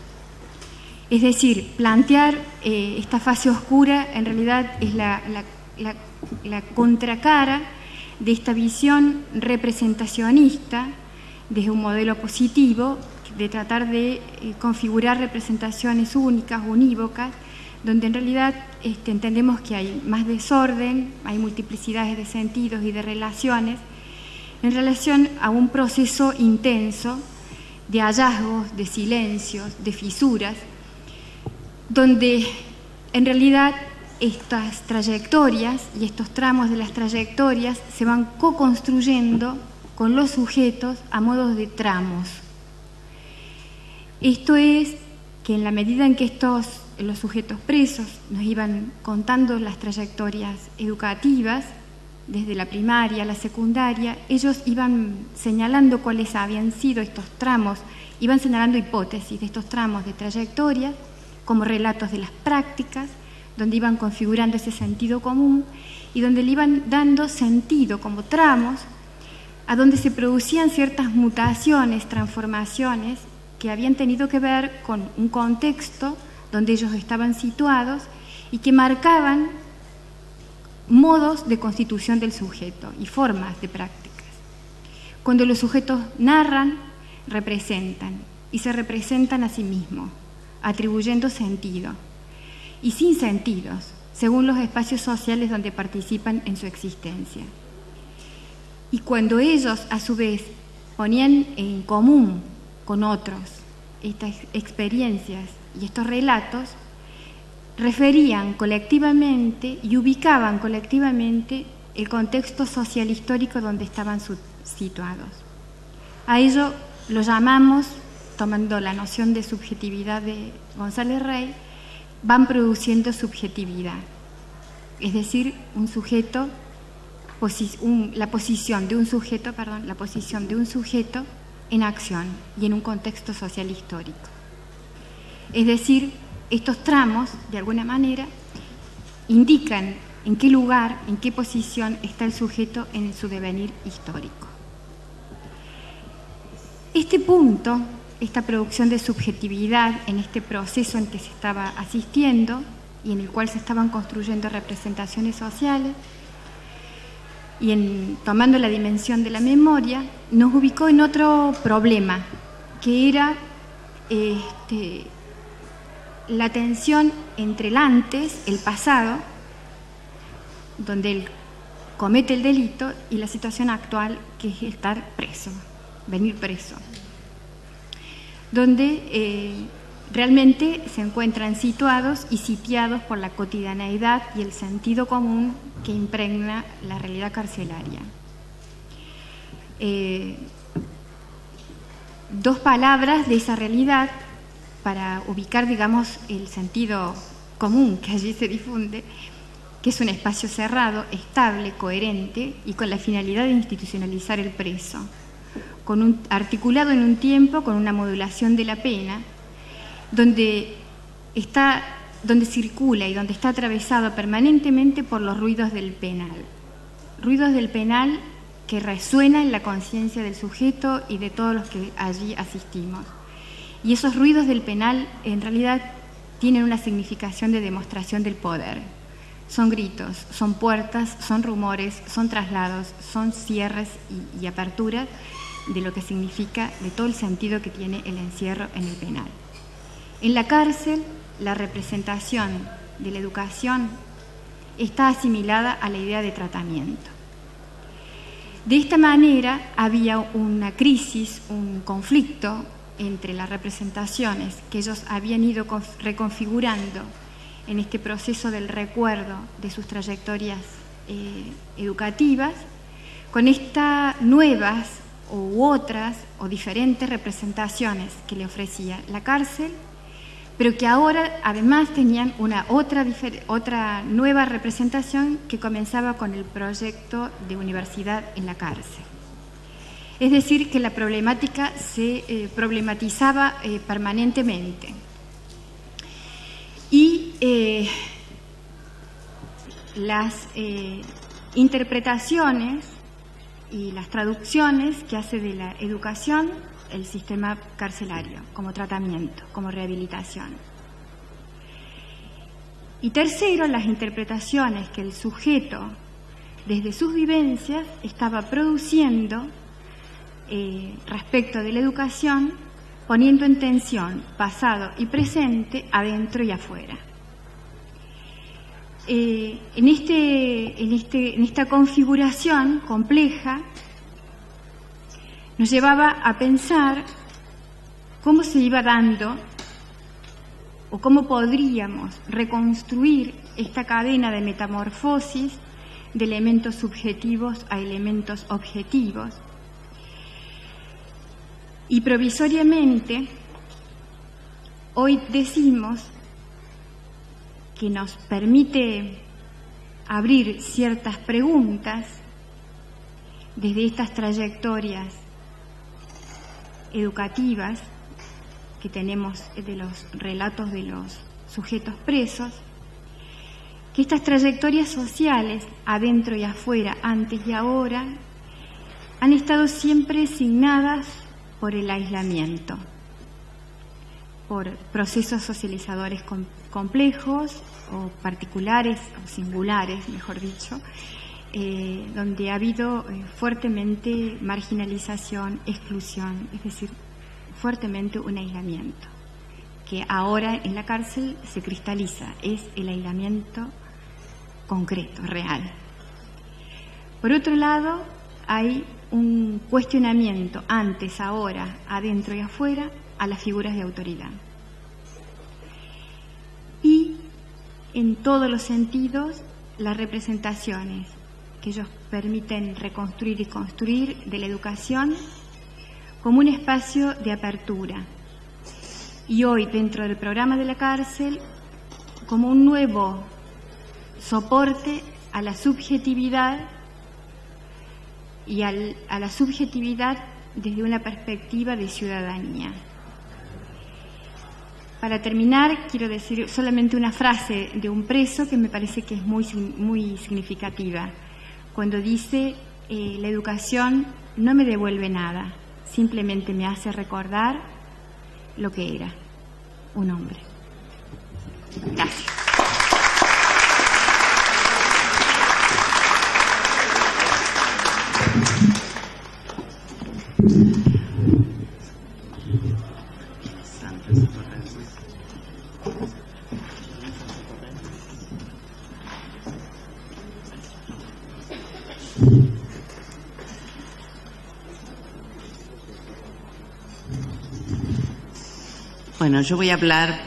Es decir, plantear eh, esta fase oscura en realidad es la, contracara de esta visión representacionista desde un modelo positivo de tratar de eh, configurar representaciones únicas, unívocas, donde en realidad este, entendemos que hay más desorden, hay multiplicidades de sentidos y de relaciones, en relación a un proceso intenso de hallazgos, de silencios, de fisuras, donde en realidad estas trayectorias y estos tramos de las trayectorias se van co-construyendo con los sujetos a modo de tramos. Esto es que en la medida en que estos los sujetos presos nos iban contando las trayectorias educativas, desde la primaria a la secundaria, ellos iban señalando cuáles habían sido estos tramos, iban señalando hipótesis de estos tramos de trayectoria como relatos de las prácticas, donde iban configurando ese sentido común y donde le iban dando sentido como tramos, a donde se producían ciertas mutaciones, transformaciones que habían tenido que ver con un contexto donde ellos estaban situados y que marcaban modos de constitución del sujeto y formas de prácticas. Cuando los sujetos narran, representan y se representan a sí mismos, atribuyendo sentido y sin sentidos, según los espacios sociales donde participan en su existencia. Y cuando ellos, a su vez, ponían en común con otros estas experiencias y estos relatos, referían colectivamente y ubicaban colectivamente el contexto social histórico donde estaban situados. A ello lo llamamos, tomando la noción de subjetividad de González Rey, van produciendo subjetividad, es decir, un sujeto, la posición de un sujeto, perdón, la posición de un sujeto en acción y en un contexto social histórico. Es decir, estos tramos, de alguna manera, indican en qué lugar, en qué posición está el sujeto en su devenir histórico. Este punto, esta producción de subjetividad en este proceso en que se estaba asistiendo y en el cual se estaban construyendo representaciones sociales, y en, tomando la dimensión de la memoria, nos ubicó en otro problema, que era este, la tensión entre el antes, el pasado, donde él comete el delito, y la situación actual, que es estar preso, venir preso, donde eh, realmente se encuentran situados y sitiados por la cotidianeidad y el sentido común que impregna la realidad carcelaria. Eh, dos palabras de esa realidad para ubicar, digamos, el sentido común que allí se difunde, que es un espacio cerrado, estable, coherente y con la finalidad de institucionalizar el preso, con articulado en un tiempo con una modulación de la pena, donde, está, donde circula y donde está atravesado permanentemente por los ruidos del penal. Ruidos del penal que resuenan en la conciencia del sujeto y de todos los que allí asistimos. Y esos ruidos del penal en realidad tienen una significación de demostración del poder. Son gritos, son puertas, son rumores, son traslados, son cierres y, y aperturas de lo que significa, de todo el sentido que tiene el encierro en el penal. En la cárcel, la representación de la educación está asimilada a la idea de tratamiento. De esta manera había una crisis, un conflicto entre las representaciones que ellos habían ido reconfigurando en este proceso del recuerdo de sus trayectorias eh, educativas, con estas nuevas u otras o diferentes representaciones que le ofrecía la cárcel pero que ahora además tenían una otra, otra nueva representación que comenzaba con el proyecto de universidad en la cárcel. Es decir, que la problemática se eh, problematizaba eh, permanentemente. Y eh, las interpretaciones y las traducciones que hace de la educación el sistema carcelario como tratamiento, como rehabilitación. Y tercero, las interpretaciones que el sujeto, desde sus vivencias, estaba produciendo eh, respecto de la educación, poniendo en tensión pasado y presente, adentro y afuera. Eh, en, este, en, este, en esta configuración compleja, nos llevaba a pensar cómo se iba dando o cómo podríamos reconstruir esta cadena de metamorfosis de elementos subjetivos a elementos objetivos. Y provisoriamente, hoy decimos que nos permite abrir ciertas preguntas desde estas trayectorias educativas que tenemos de los relatos de los sujetos presos, que estas trayectorias sociales, adentro y afuera, antes y ahora, han estado siempre signadas por el aislamiento. por procesos socializadores complejos o particulares o singulares, mejor dicho, eh, donde ha habido eh, fuertemente marginalización, exclusión, es decir, fuertemente un aislamiento, que ahora en la cárcel se cristaliza, es el aislamiento concreto, real. Por otro lado, hay un cuestionamiento antes, ahora, adentro y afuera, a las figuras de autoridad. Y en todos los sentidos, las representaciones que ellos permiten reconstruir y construir de la educación como un espacio de apertura. Y hoy, dentro del programa de la cárcel, como un nuevo soporte a la subjetividad y a la subjetividad desde una perspectiva de ciudadanía. Para terminar, quiero decir solamente una frase de un preso que me parece que es muy, muy significativa, cuando dice, eh, la educación no me devuelve nada, simplemente me hace recordar lo que era, un hombre. Gracias. Bueno, yo voy a hablar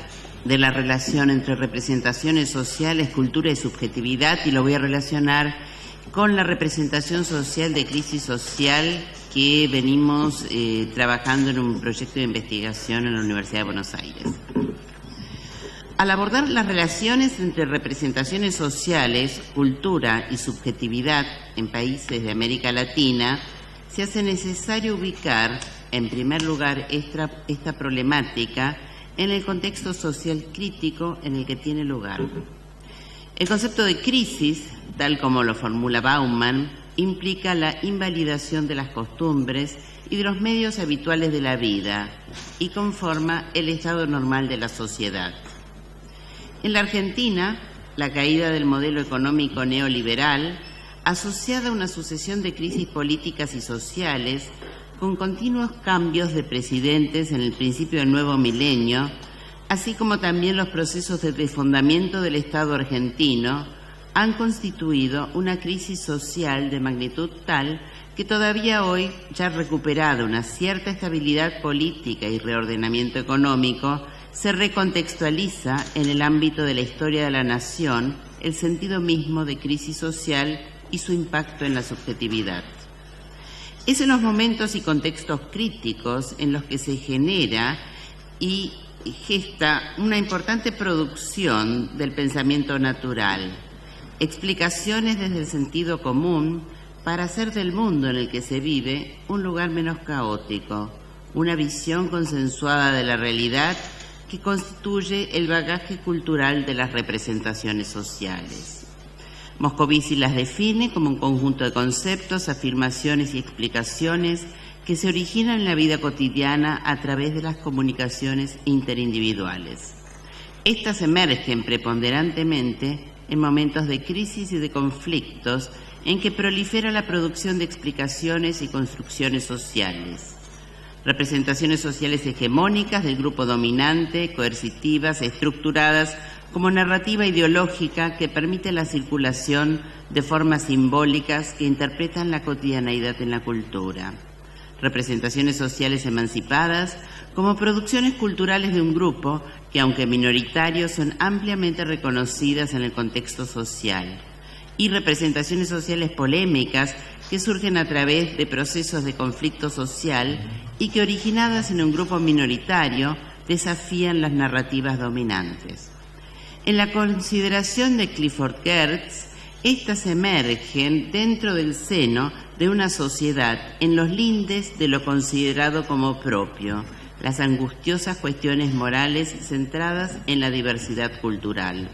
de la relación entre representaciones sociales, cultura y subjetividad y lo voy a relacionar con la representación social de crisis social que venimos eh, trabajando en un proyecto de investigación en la Universidad de Buenos Aires. Al abordar las relaciones entre representaciones sociales, cultura y subjetividad en países de América Latina, se hace necesario ubicar, en primer lugar, esta, esta problemática en el contexto social crítico en el que tiene lugar. El concepto de crisis, tal como lo formula Bauman, implica la invalidación de las costumbres y de los medios habituales de la vida y conforma el estado normal de la sociedad. En la Argentina, la caída del modelo económico neoliberal, asociada a una sucesión de crisis políticas y sociales, con continuos cambios de presidentes en el principio del nuevo milenio, así como también los procesos de desfondamiento del Estado argentino, han constituido una crisis social de magnitud tal que todavía hoy, ya recuperada una cierta estabilidad política y reordenamiento económico, se recontextualiza en el ámbito de la historia de la nación el sentido mismo de crisis social y su impacto en la subjetividad. Es en los momentos y contextos críticos en los que se genera y gesta una importante producción del pensamiento natural, explicaciones desde el sentido común para hacer del mundo en el que se vive un lugar menos caótico, una visión consensuada de la realidad que constituye el bagaje cultural de las representaciones sociales. Moscovici las define como un conjunto de conceptos, afirmaciones y explicaciones que se originan en la vida cotidiana a través de las comunicaciones interindividuales. Estas emergen preponderantemente en momentos de crisis y de conflictos en que prolifera la producción de explicaciones y construcciones sociales. Representaciones sociales hegemónicas del grupo dominante, coercitivas, estructuradas como narrativa ideológica que permite la circulación de formas simbólicas que interpretan la cotidianeidad en la cultura. Representaciones sociales emancipadas como producciones culturales de un grupo que, aunque minoritarios, son ampliamente reconocidas en el contexto social. Y representaciones sociales polémicas que surgen a través de procesos de conflicto social y que, originadas en un grupo minoritario, desafían las narrativas dominantes. En la consideración de Clifford Gertz, estas emergen dentro del seno de una sociedad en los lindes de lo considerado como propio, las angustiosas cuestiones morales centradas en la diversidad cultural.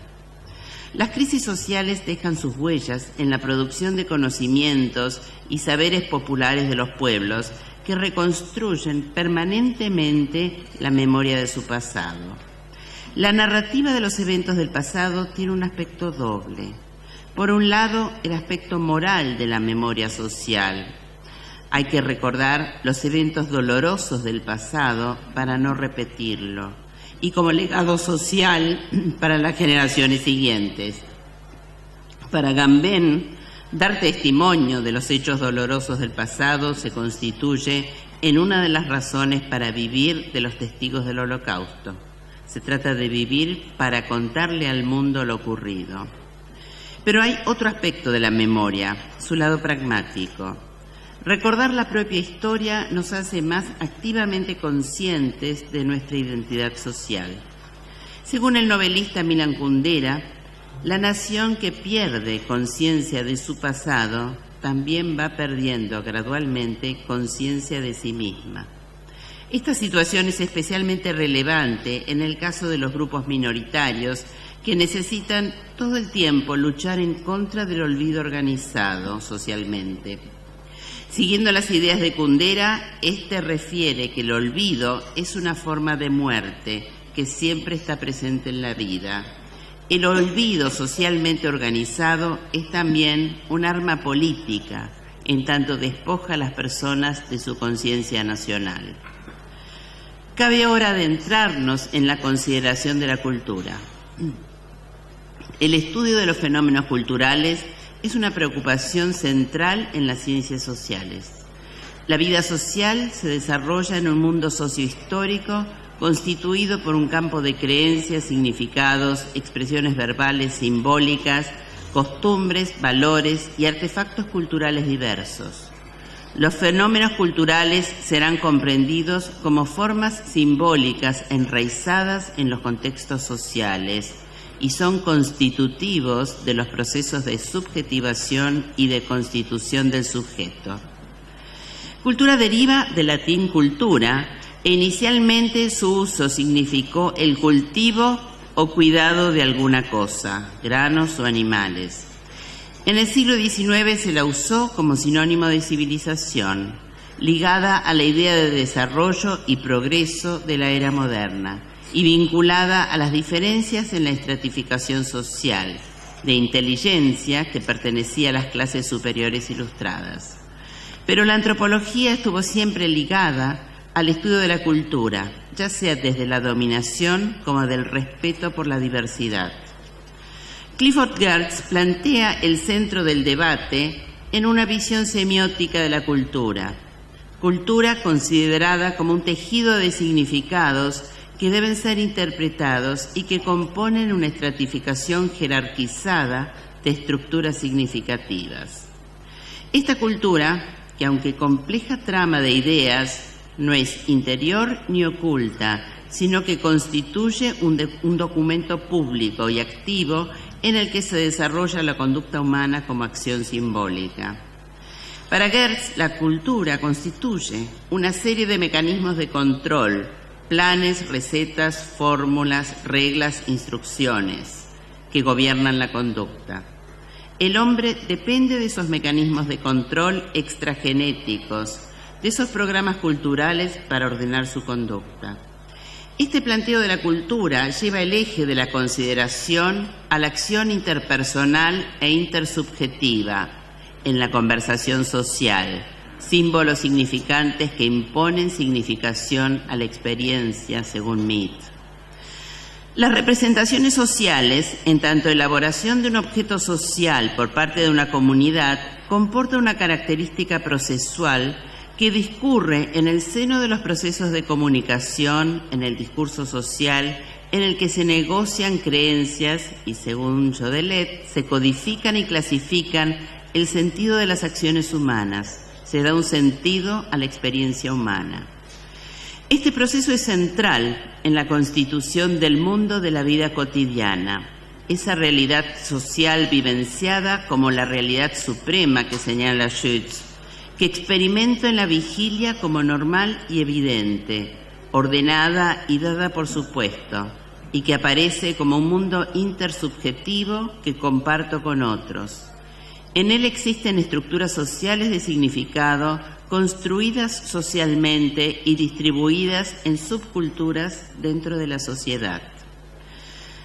Las crisis sociales dejan sus huellas en la producción de conocimientos y saberes populares de los pueblos que reconstruyen permanentemente la memoria de su pasado. La narrativa de los eventos del pasado tiene un aspecto doble. Por un lado, el aspecto moral de la memoria social. Hay que recordar los eventos dolorosos del pasado para no repetirlo y como legado social <clears throat> para las generaciones siguientes. Para Gambén, dar testimonio de los hechos dolorosos del pasado se constituye en una de las razones para vivir de los testigos del holocausto. Se trata de vivir para contarle al mundo lo ocurrido. Pero hay otro aspecto de la memoria, su lado pragmático. Recordar la propia historia nos hace más activamente conscientes de nuestra identidad social. Según el novelista Milan Kundera, la nación que pierde conciencia de su pasado también va perdiendo gradualmente conciencia de sí misma. Esta situación es especialmente relevante en el caso de los grupos minoritarios que necesitan todo el tiempo luchar en contra del olvido organizado socialmente. Siguiendo las ideas de Kundera, este refiere que el olvido es una forma de muerte que siempre está presente en la vida el olvido socialmente organizado es también un arma política, en tanto despoja a las personas de su conciencia nacional. Cabe ahora adentrarnos en la consideración de la cultura. El estudio de los fenómenos culturales es una preocupación central en las ciencias sociales. La vida social se desarrolla en un mundo sociohistórico constituido por un campo de creencias, significados, expresiones verbales, simbólicas, costumbres, valores y artefactos culturales diversos. Los fenómenos culturales serán comprendidos como formas simbólicas enraizadas en los contextos sociales y son constitutivos de los procesos de subjetivación y de constitución del sujeto. Cultura deriva del latín cultura, e inicialmente su uso significó el cultivo o cuidado de alguna cosa, granos o animales. En el siglo XIX se la usó como sinónimo de civilización, ligada a la idea de desarrollo y progreso de la era moderna y vinculada a las diferencias en la estratificación social, de inteligencia que pertenecía a las clases superiores ilustradas. Pero la antropología estuvo siempre ligada al estudio de la cultura, ya sea desde la dominación como del respeto por la diversidad. Clifford Geertz plantea el centro del debate en una visión semiótica de la cultura, cultura considerada como un tejido de significados que deben ser interpretados y que componen una estratificación jerarquizada de estructuras significativas. Esta cultura, que aunque compleja trama de ideas, no es interior ni oculta, sino que constituye un, documento público y activo en el que se desarrolla la conducta humana como acción simbólica. Para Gertz, la cultura constituye una serie de mecanismos de control, planes, recetas, fórmulas, reglas, instrucciones que gobiernan la conducta. El hombre depende de esos mecanismos de control extragenéticos de esos programas culturales para ordenar su conducta. Este planteo de la cultura lleva el eje de la consideración a la acción interpersonal e intersubjetiva en la conversación social, símbolos significantes que imponen significación a la experiencia, según Mead. Las representaciones sociales, en tanto elaboración de un objeto social por parte de una comunidad, comporta una característica procesual que discurre en el seno de los procesos de comunicación, en el discurso social, en el que se negocian creencias y, según Jodelet, se codifican y clasifican el sentido de las acciones humanas, se da un sentido a la experiencia humana. Este proceso es central en la constitución del mundo de la vida cotidiana, esa realidad social vivenciada como la realidad suprema que señala Schütz, que experimento en la vigilia como normal y evidente, ordenada y dada por supuesto, y que aparece como un mundo intersubjetivo que comparto con otros. En él existen estructuras sociales de significado construidas socialmente y distribuidas en subculturas dentro de la sociedad.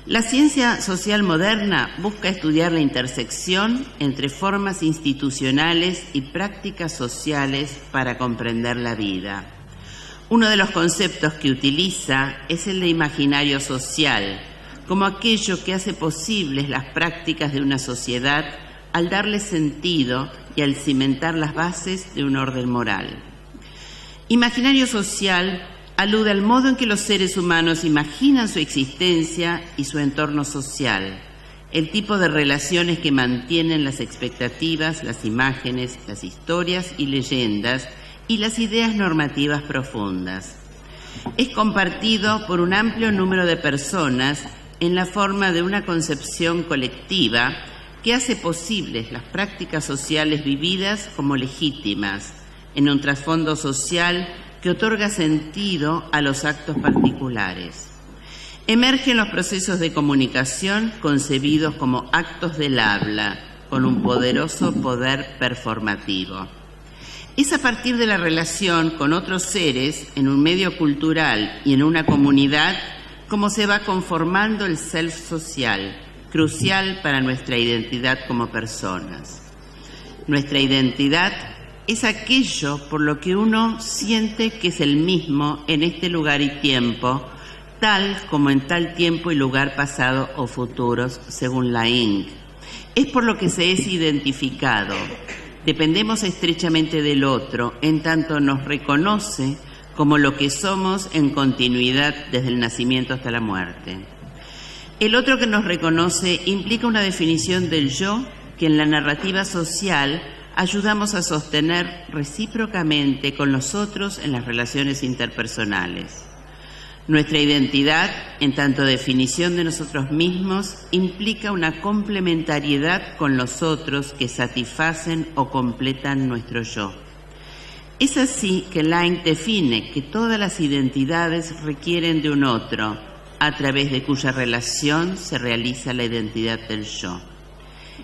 La ciencia social moderna busca estudiar la intersección entre formas institucionales y prácticas sociales para comprender la vida. Uno de los conceptos que utiliza es el de imaginario social, como aquello que hace posibles las prácticas de una sociedad al darle sentido y al cimentar las bases de un orden moral. Imaginario social alude al modo en que los seres humanos imaginan su existencia y su entorno social, el tipo de relaciones que mantienen las expectativas, las imágenes, las historias y leyendas y las ideas normativas profundas. Es compartido por un amplio número de personas en la forma de una concepción colectiva que hace posibles las prácticas sociales vividas como legítimas, en un trasfondo social que otorga sentido a los actos particulares. Emergen los procesos de comunicación concebidos como actos del habla, con un poderoso poder performativo. Es a partir de la relación con otros seres en un medio cultural y en una comunidad como se va conformando el self social, crucial para nuestra identidad como personas. Nuestra identidad es aquello por lo que uno siente que es el mismo en este lugar y tiempo, tal como en tal tiempo y lugar pasado o futuros, según la INC. Es por lo que se es identificado. Dependemos estrechamente del otro, en tanto nos reconoce como lo que somos en continuidad desde el nacimiento hasta la muerte. El otro que nos reconoce implica una definición del yo que en la narrativa social ayudamos a sostener recíprocamente con los otros en las relaciones interpersonales. Nuestra identidad, en tanto definición de nosotros mismos, implica una complementariedad con los otros que satisfacen o completan nuestro yo. Es así que Line define que todas las identidades requieren de un otro, a través de cuya relación se realiza la identidad del yo.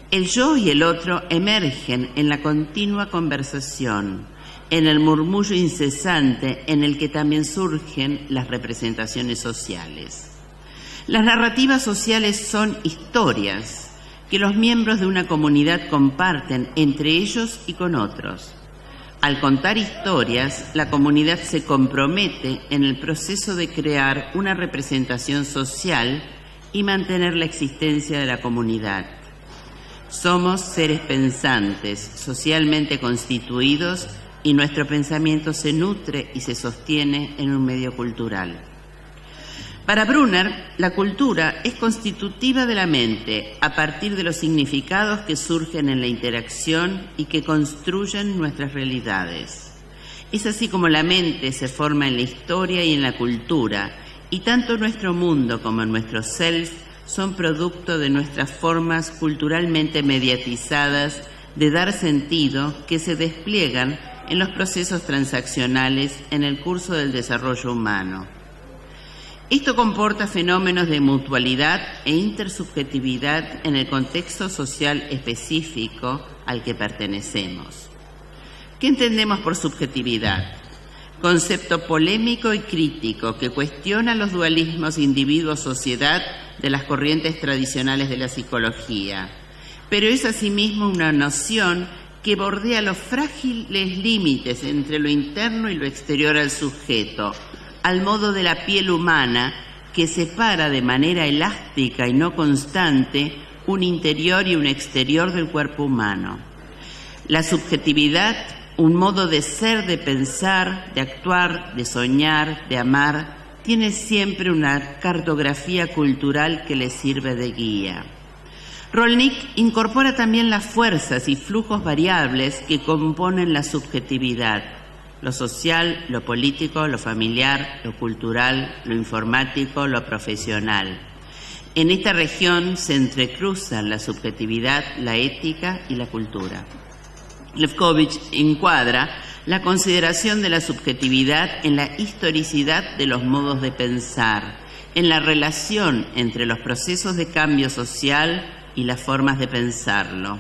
El yo y el otro emergen en la continua conversación, en el murmullo incesante en el que también surgen las representaciones sociales. Las narrativas sociales son historias que los miembros de una comunidad comparten entre ellos y con otros. Al contar historias, la comunidad se compromete en el proceso de crear una representación social y mantener la existencia de la comunidad. Somos seres pensantes, socialmente constituidos, y nuestro pensamiento se nutre y se sostiene en un medio cultural. Para Brunner, la cultura es constitutiva de la mente a partir de los significados que surgen en la interacción y que construyen nuestras realidades. Es así como la mente se forma en la historia y en la cultura, y tanto nuestro mundo como nuestro self son producto de nuestras formas culturalmente mediatizadas de dar sentido que se despliegan en los procesos transaccionales en el curso del desarrollo humano. Esto comporta fenómenos de mutualidad e intersubjetividad en el contexto social específico al que pertenecemos. ¿Qué entendemos por subjetividad? Concepto polémico y crítico que cuestiona los dualismos individuo-sociedad de las corrientes tradicionales de la psicología, pero es asimismo una noción que bordea los frágiles límites entre lo interno y lo exterior al sujeto, al modo de la piel humana que separa de manera elástica y no constante un interior y un exterior del cuerpo humano. La subjetividad, un modo de ser, de pensar, de actuar, de soñar, de amar, tiene siempre una cartografía cultural que le sirve de guía. Rolnick incorpora también las fuerzas y flujos variables que componen la subjetividad, lo social, lo político, lo familiar, lo cultural, lo informático, lo profesional. En esta región se entrecruzan la subjetividad, la ética y la cultura. Lefkovich encuadra la consideración de la subjetividad en la historicidad de los modos de pensar, en la relación entre los procesos de cambio social y las formas de pensarlo.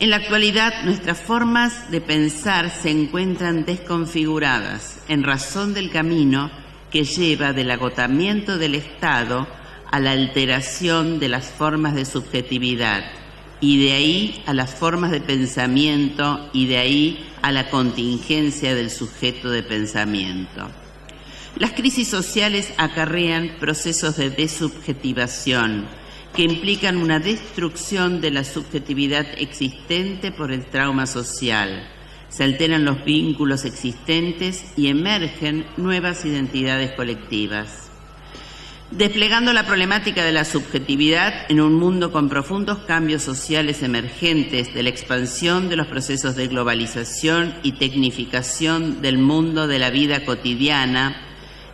En la actualidad, nuestras formas de pensar se encuentran desconfiguradas en razón del camino que lleva del agotamiento del Estado a la alteración de las formas de subjetividad y de ahí a las formas de pensamiento y de ahí a la contingencia del sujeto de pensamiento. Las crisis sociales acarrean procesos de desubjetivación que implican una destrucción de la subjetividad existente por el trauma social. Se alteran los vínculos existentes y emergen nuevas identidades colectivas. Desplegando la problemática de la subjetividad en un mundo con profundos cambios sociales emergentes de la expansión de los procesos de globalización y tecnificación del mundo de la vida cotidiana,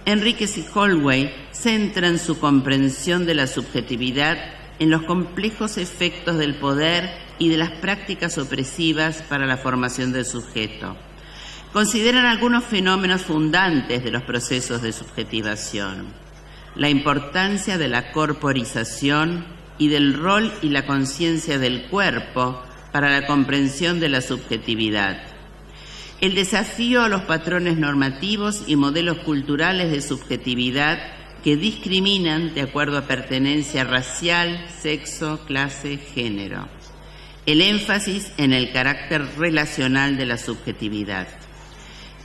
Enríquez y Holway centran su comprensión de la subjetividad en los complejos efectos del poder y de las prácticas opresivas para la formación del sujeto. Consideran algunos fenómenos fundantes de los procesos de subjetivación. La importancia de la corporización y del rol y la conciencia del cuerpo para la comprensión de la subjetividad el desafío a los patrones normativos y modelos culturales de subjetividad que discriminan de acuerdo a pertenencia racial, sexo, clase, género. El énfasis en el carácter relacional de la subjetividad.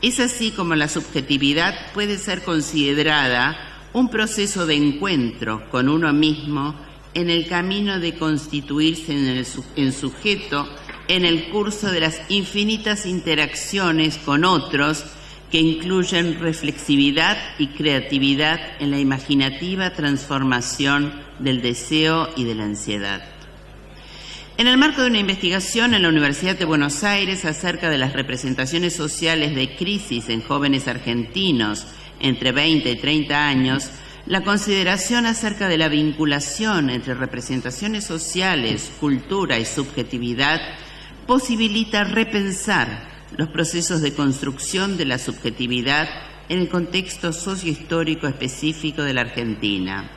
Es así como la subjetividad puede ser considerada un proceso de encuentro con uno mismo en el camino de constituirse en, sujeto en el curso de las infinitas interacciones con otros que incluyen reflexividad y creatividad en la imaginativa transformación del deseo y de la ansiedad. En el marco de una investigación en la Universidad de Buenos Aires acerca de las representaciones sociales de crisis en jóvenes argentinos entre 20 y 30 años, la consideración acerca de la vinculación entre representaciones sociales, cultura y subjetividad posibilita repensar los procesos de construcción de la subjetividad en el contexto sociohistórico específico de la Argentina.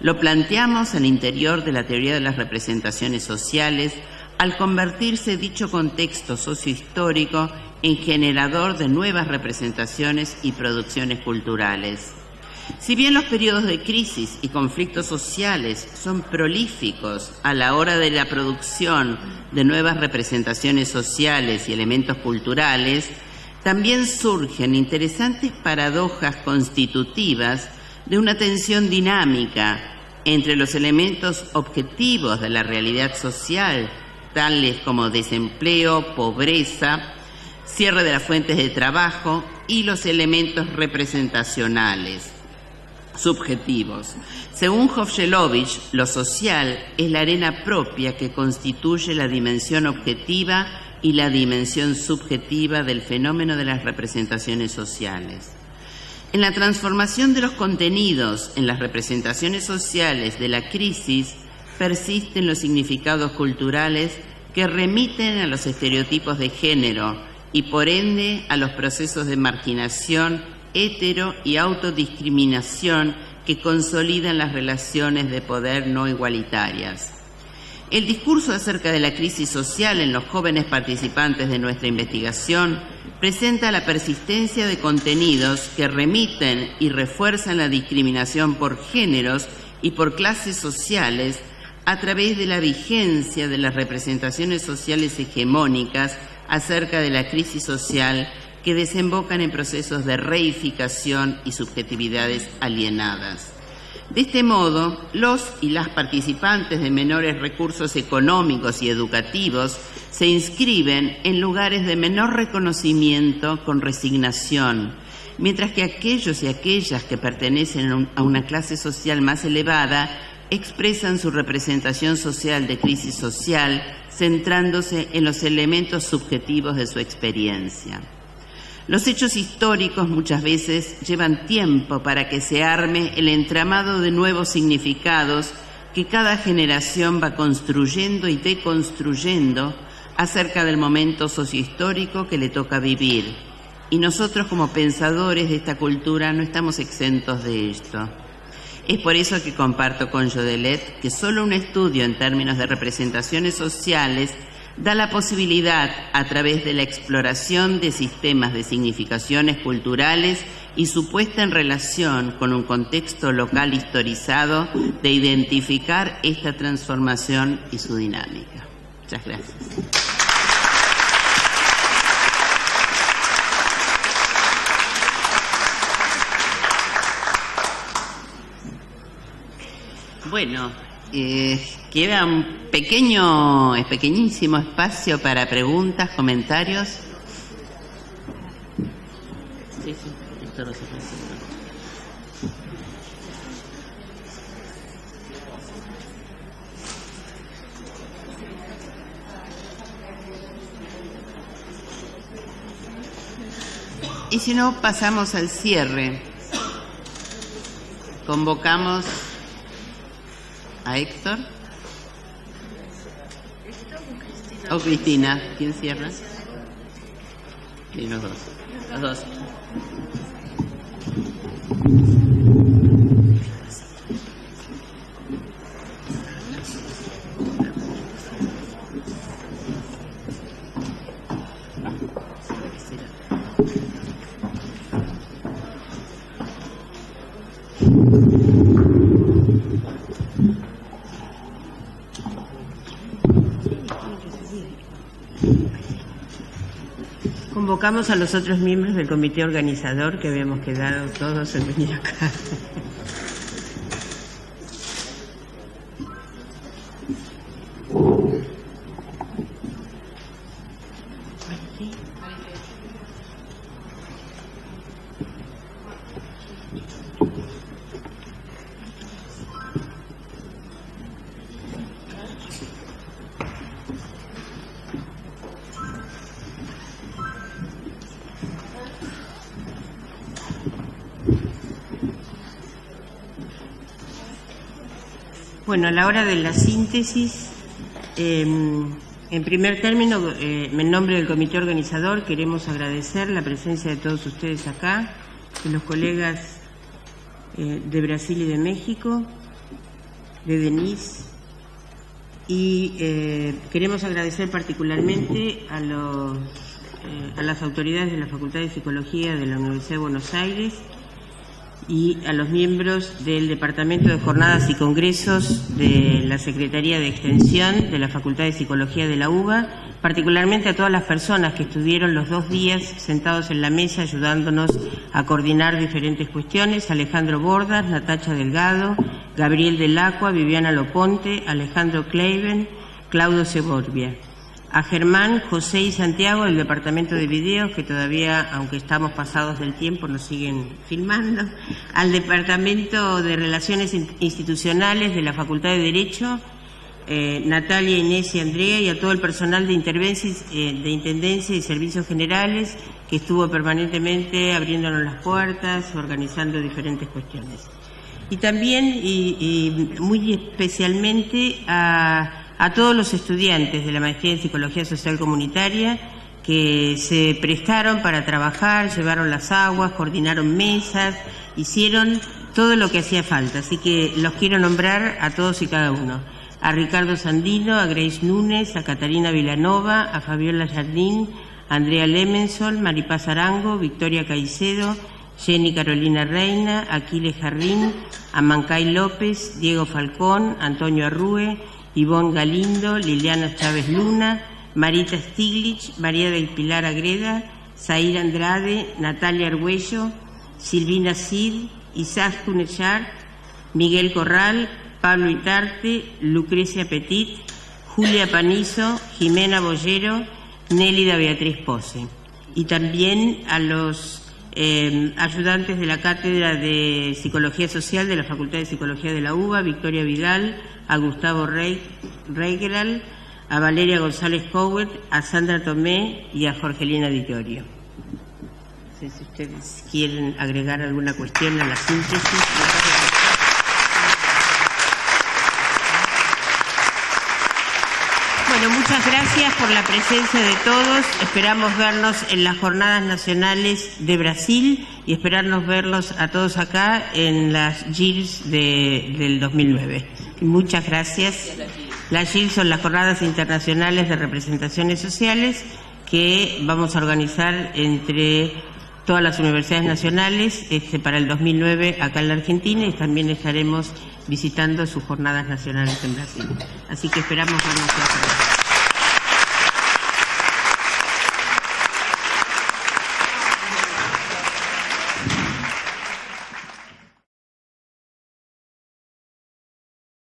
Lo planteamos al interior de la teoría de las representaciones sociales al convertirse dicho contexto sociohistórico en generador de nuevas representaciones y producciones culturales. Si bien los periodos de crisis y conflictos sociales son prolíficos a la hora de la producción de nuevas representaciones sociales y elementos culturales, también surgen interesantes paradojas constitutivas de una tensión dinámica entre los elementos objetivos de la realidad social, tales como desempleo, pobreza, cierre de las fuentes de trabajo y los elementos representacionales subjetivos. Según Hovshelovich, lo social es la arena propia que constituye la dimensión objetiva y la dimensión subjetiva del fenómeno de las representaciones sociales. En la transformación de los contenidos en las representaciones sociales de la crisis persisten los significados culturales que remiten a los estereotipos de género y por ende a los procesos de marginación hetero y autodiscriminación que consolidan las relaciones de poder no igualitarias. El discurso acerca de la crisis social en los jóvenes participantes de nuestra investigación presenta la persistencia de contenidos que remiten y refuerzan la discriminación por géneros y por clases sociales a través de la vigencia de las representaciones sociales hegemónicas acerca de la crisis social que desembocan en procesos de reificación y subjetividades alienadas. De este modo, los y las participantes de menores recursos económicos y educativos se inscriben en lugares de menor reconocimiento con resignación, mientras que aquellos y aquellas que pertenecen a una clase social más elevada expresan su representación social de crisis social centrándose en los elementos subjetivos de su experiencia. Los hechos históricos muchas veces llevan tiempo para que se arme el entramado de nuevos significados que cada generación va construyendo y deconstruyendo acerca del momento sociohistórico que le toca vivir. Y nosotros como pensadores de esta cultura no estamos exentos de esto. Es por eso que comparto con Jodelet que solo un estudio en términos de representaciones sociales da la posibilidad, a través de la exploración de sistemas de significaciones culturales y su puesta en relación con un contexto local historizado, de identificar esta transformación y su dinámica. Muchas gracias. Bueno, eh, queda un pequeño, pequeñísimo espacio para preguntas, comentarios. Sí, sí, esto no se puede hacer. Y si no, pasamos al cierre. Convocamos a Héctor. O Cristina. ¿Quién cierra? Sí, los dos. Los dos. Convocamos a los otros miembros del comité organizador que habíamos quedado todos en venir acá. Bueno, a la hora de la síntesis, eh, en primer término, eh, en nombre del comité organizador, queremos agradecer la presencia de todos ustedes acá, de los colegas eh, de Brasil y de México, de Denise, y eh, queremos agradecer particularmente a, los, eh, a las autoridades de la Facultad de Psicología de la Universidad de Buenos Aires, y a los miembros del Departamento de Jornadas y Congresos de la Secretaría de Extensión de la Facultad de Psicología de la UBA, particularmente a todas las personas que estuvieron los dos días sentados en la mesa ayudándonos a coordinar diferentes cuestiones, Alejandro Bordas, Natacha Delgado, Gabriel Delacua, Viviana Loponte, Alejandro Kleiben, Claudio Seborbia a Germán, José y Santiago del Departamento de Videos, que todavía, aunque estamos pasados del tiempo, nos siguen filmando, al Departamento de Relaciones Institucionales de la Facultad de Derecho, eh, Natalia, Inés y Andrea, y a todo el personal de, eh, de Intendencia y Servicios Generales, que estuvo permanentemente abriéndonos las puertas, organizando diferentes cuestiones. Y también, y, y muy especialmente, a a todos los estudiantes de la Maestría en Psicología Social Comunitaria que se prestaron para trabajar, llevaron las aguas, coordinaron mesas, hicieron todo lo que hacía falta. Así que los quiero nombrar a todos y cada uno. A Ricardo Sandino, a Grace Núñez, a Catarina Vilanova, a Fabiola Jardín, a Andrea Lemensol, Maripaz Arango, Victoria Caicedo, Jenny Carolina Reina, Aquiles Jarrín, a Mancay López, Diego Falcón, Antonio Arrue, Ivonne Galindo, Liliana Chávez Luna, Marita Stiglitz, María del Pilar Agreda, Zaira Andrade, Natalia Argüello, Silvina Cid, Isaac Tunechar, Miguel Corral, Pablo Itarte, Lucrecia Petit, Julia Panizo, Jimena Bollero, Nélida Beatriz Pose. Y también a los eh, ayudantes de la Cátedra de Psicología Social de la Facultad de Psicología de la UBA, Victoria Vidal, a Gustavo Reigeral, a Valeria González Cowett, a Sandra Tomé y a Jorgelina Ditorio. No sé si ustedes quieren agregar alguna cuestión a la síntesis. Bueno, muchas gracias por la presencia de todos. Esperamos vernos en las jornadas nacionales de Brasil y esperarnos verlos a todos acá en las GIRS de, del 2009. Muchas gracias. Las GIL son las jornadas internacionales de representaciones sociales que vamos a organizar entre todas las universidades nacionales este, para el 2009 acá en la Argentina y también estaremos visitando sus jornadas nacionales en Brasil. Así que esperamos vernos.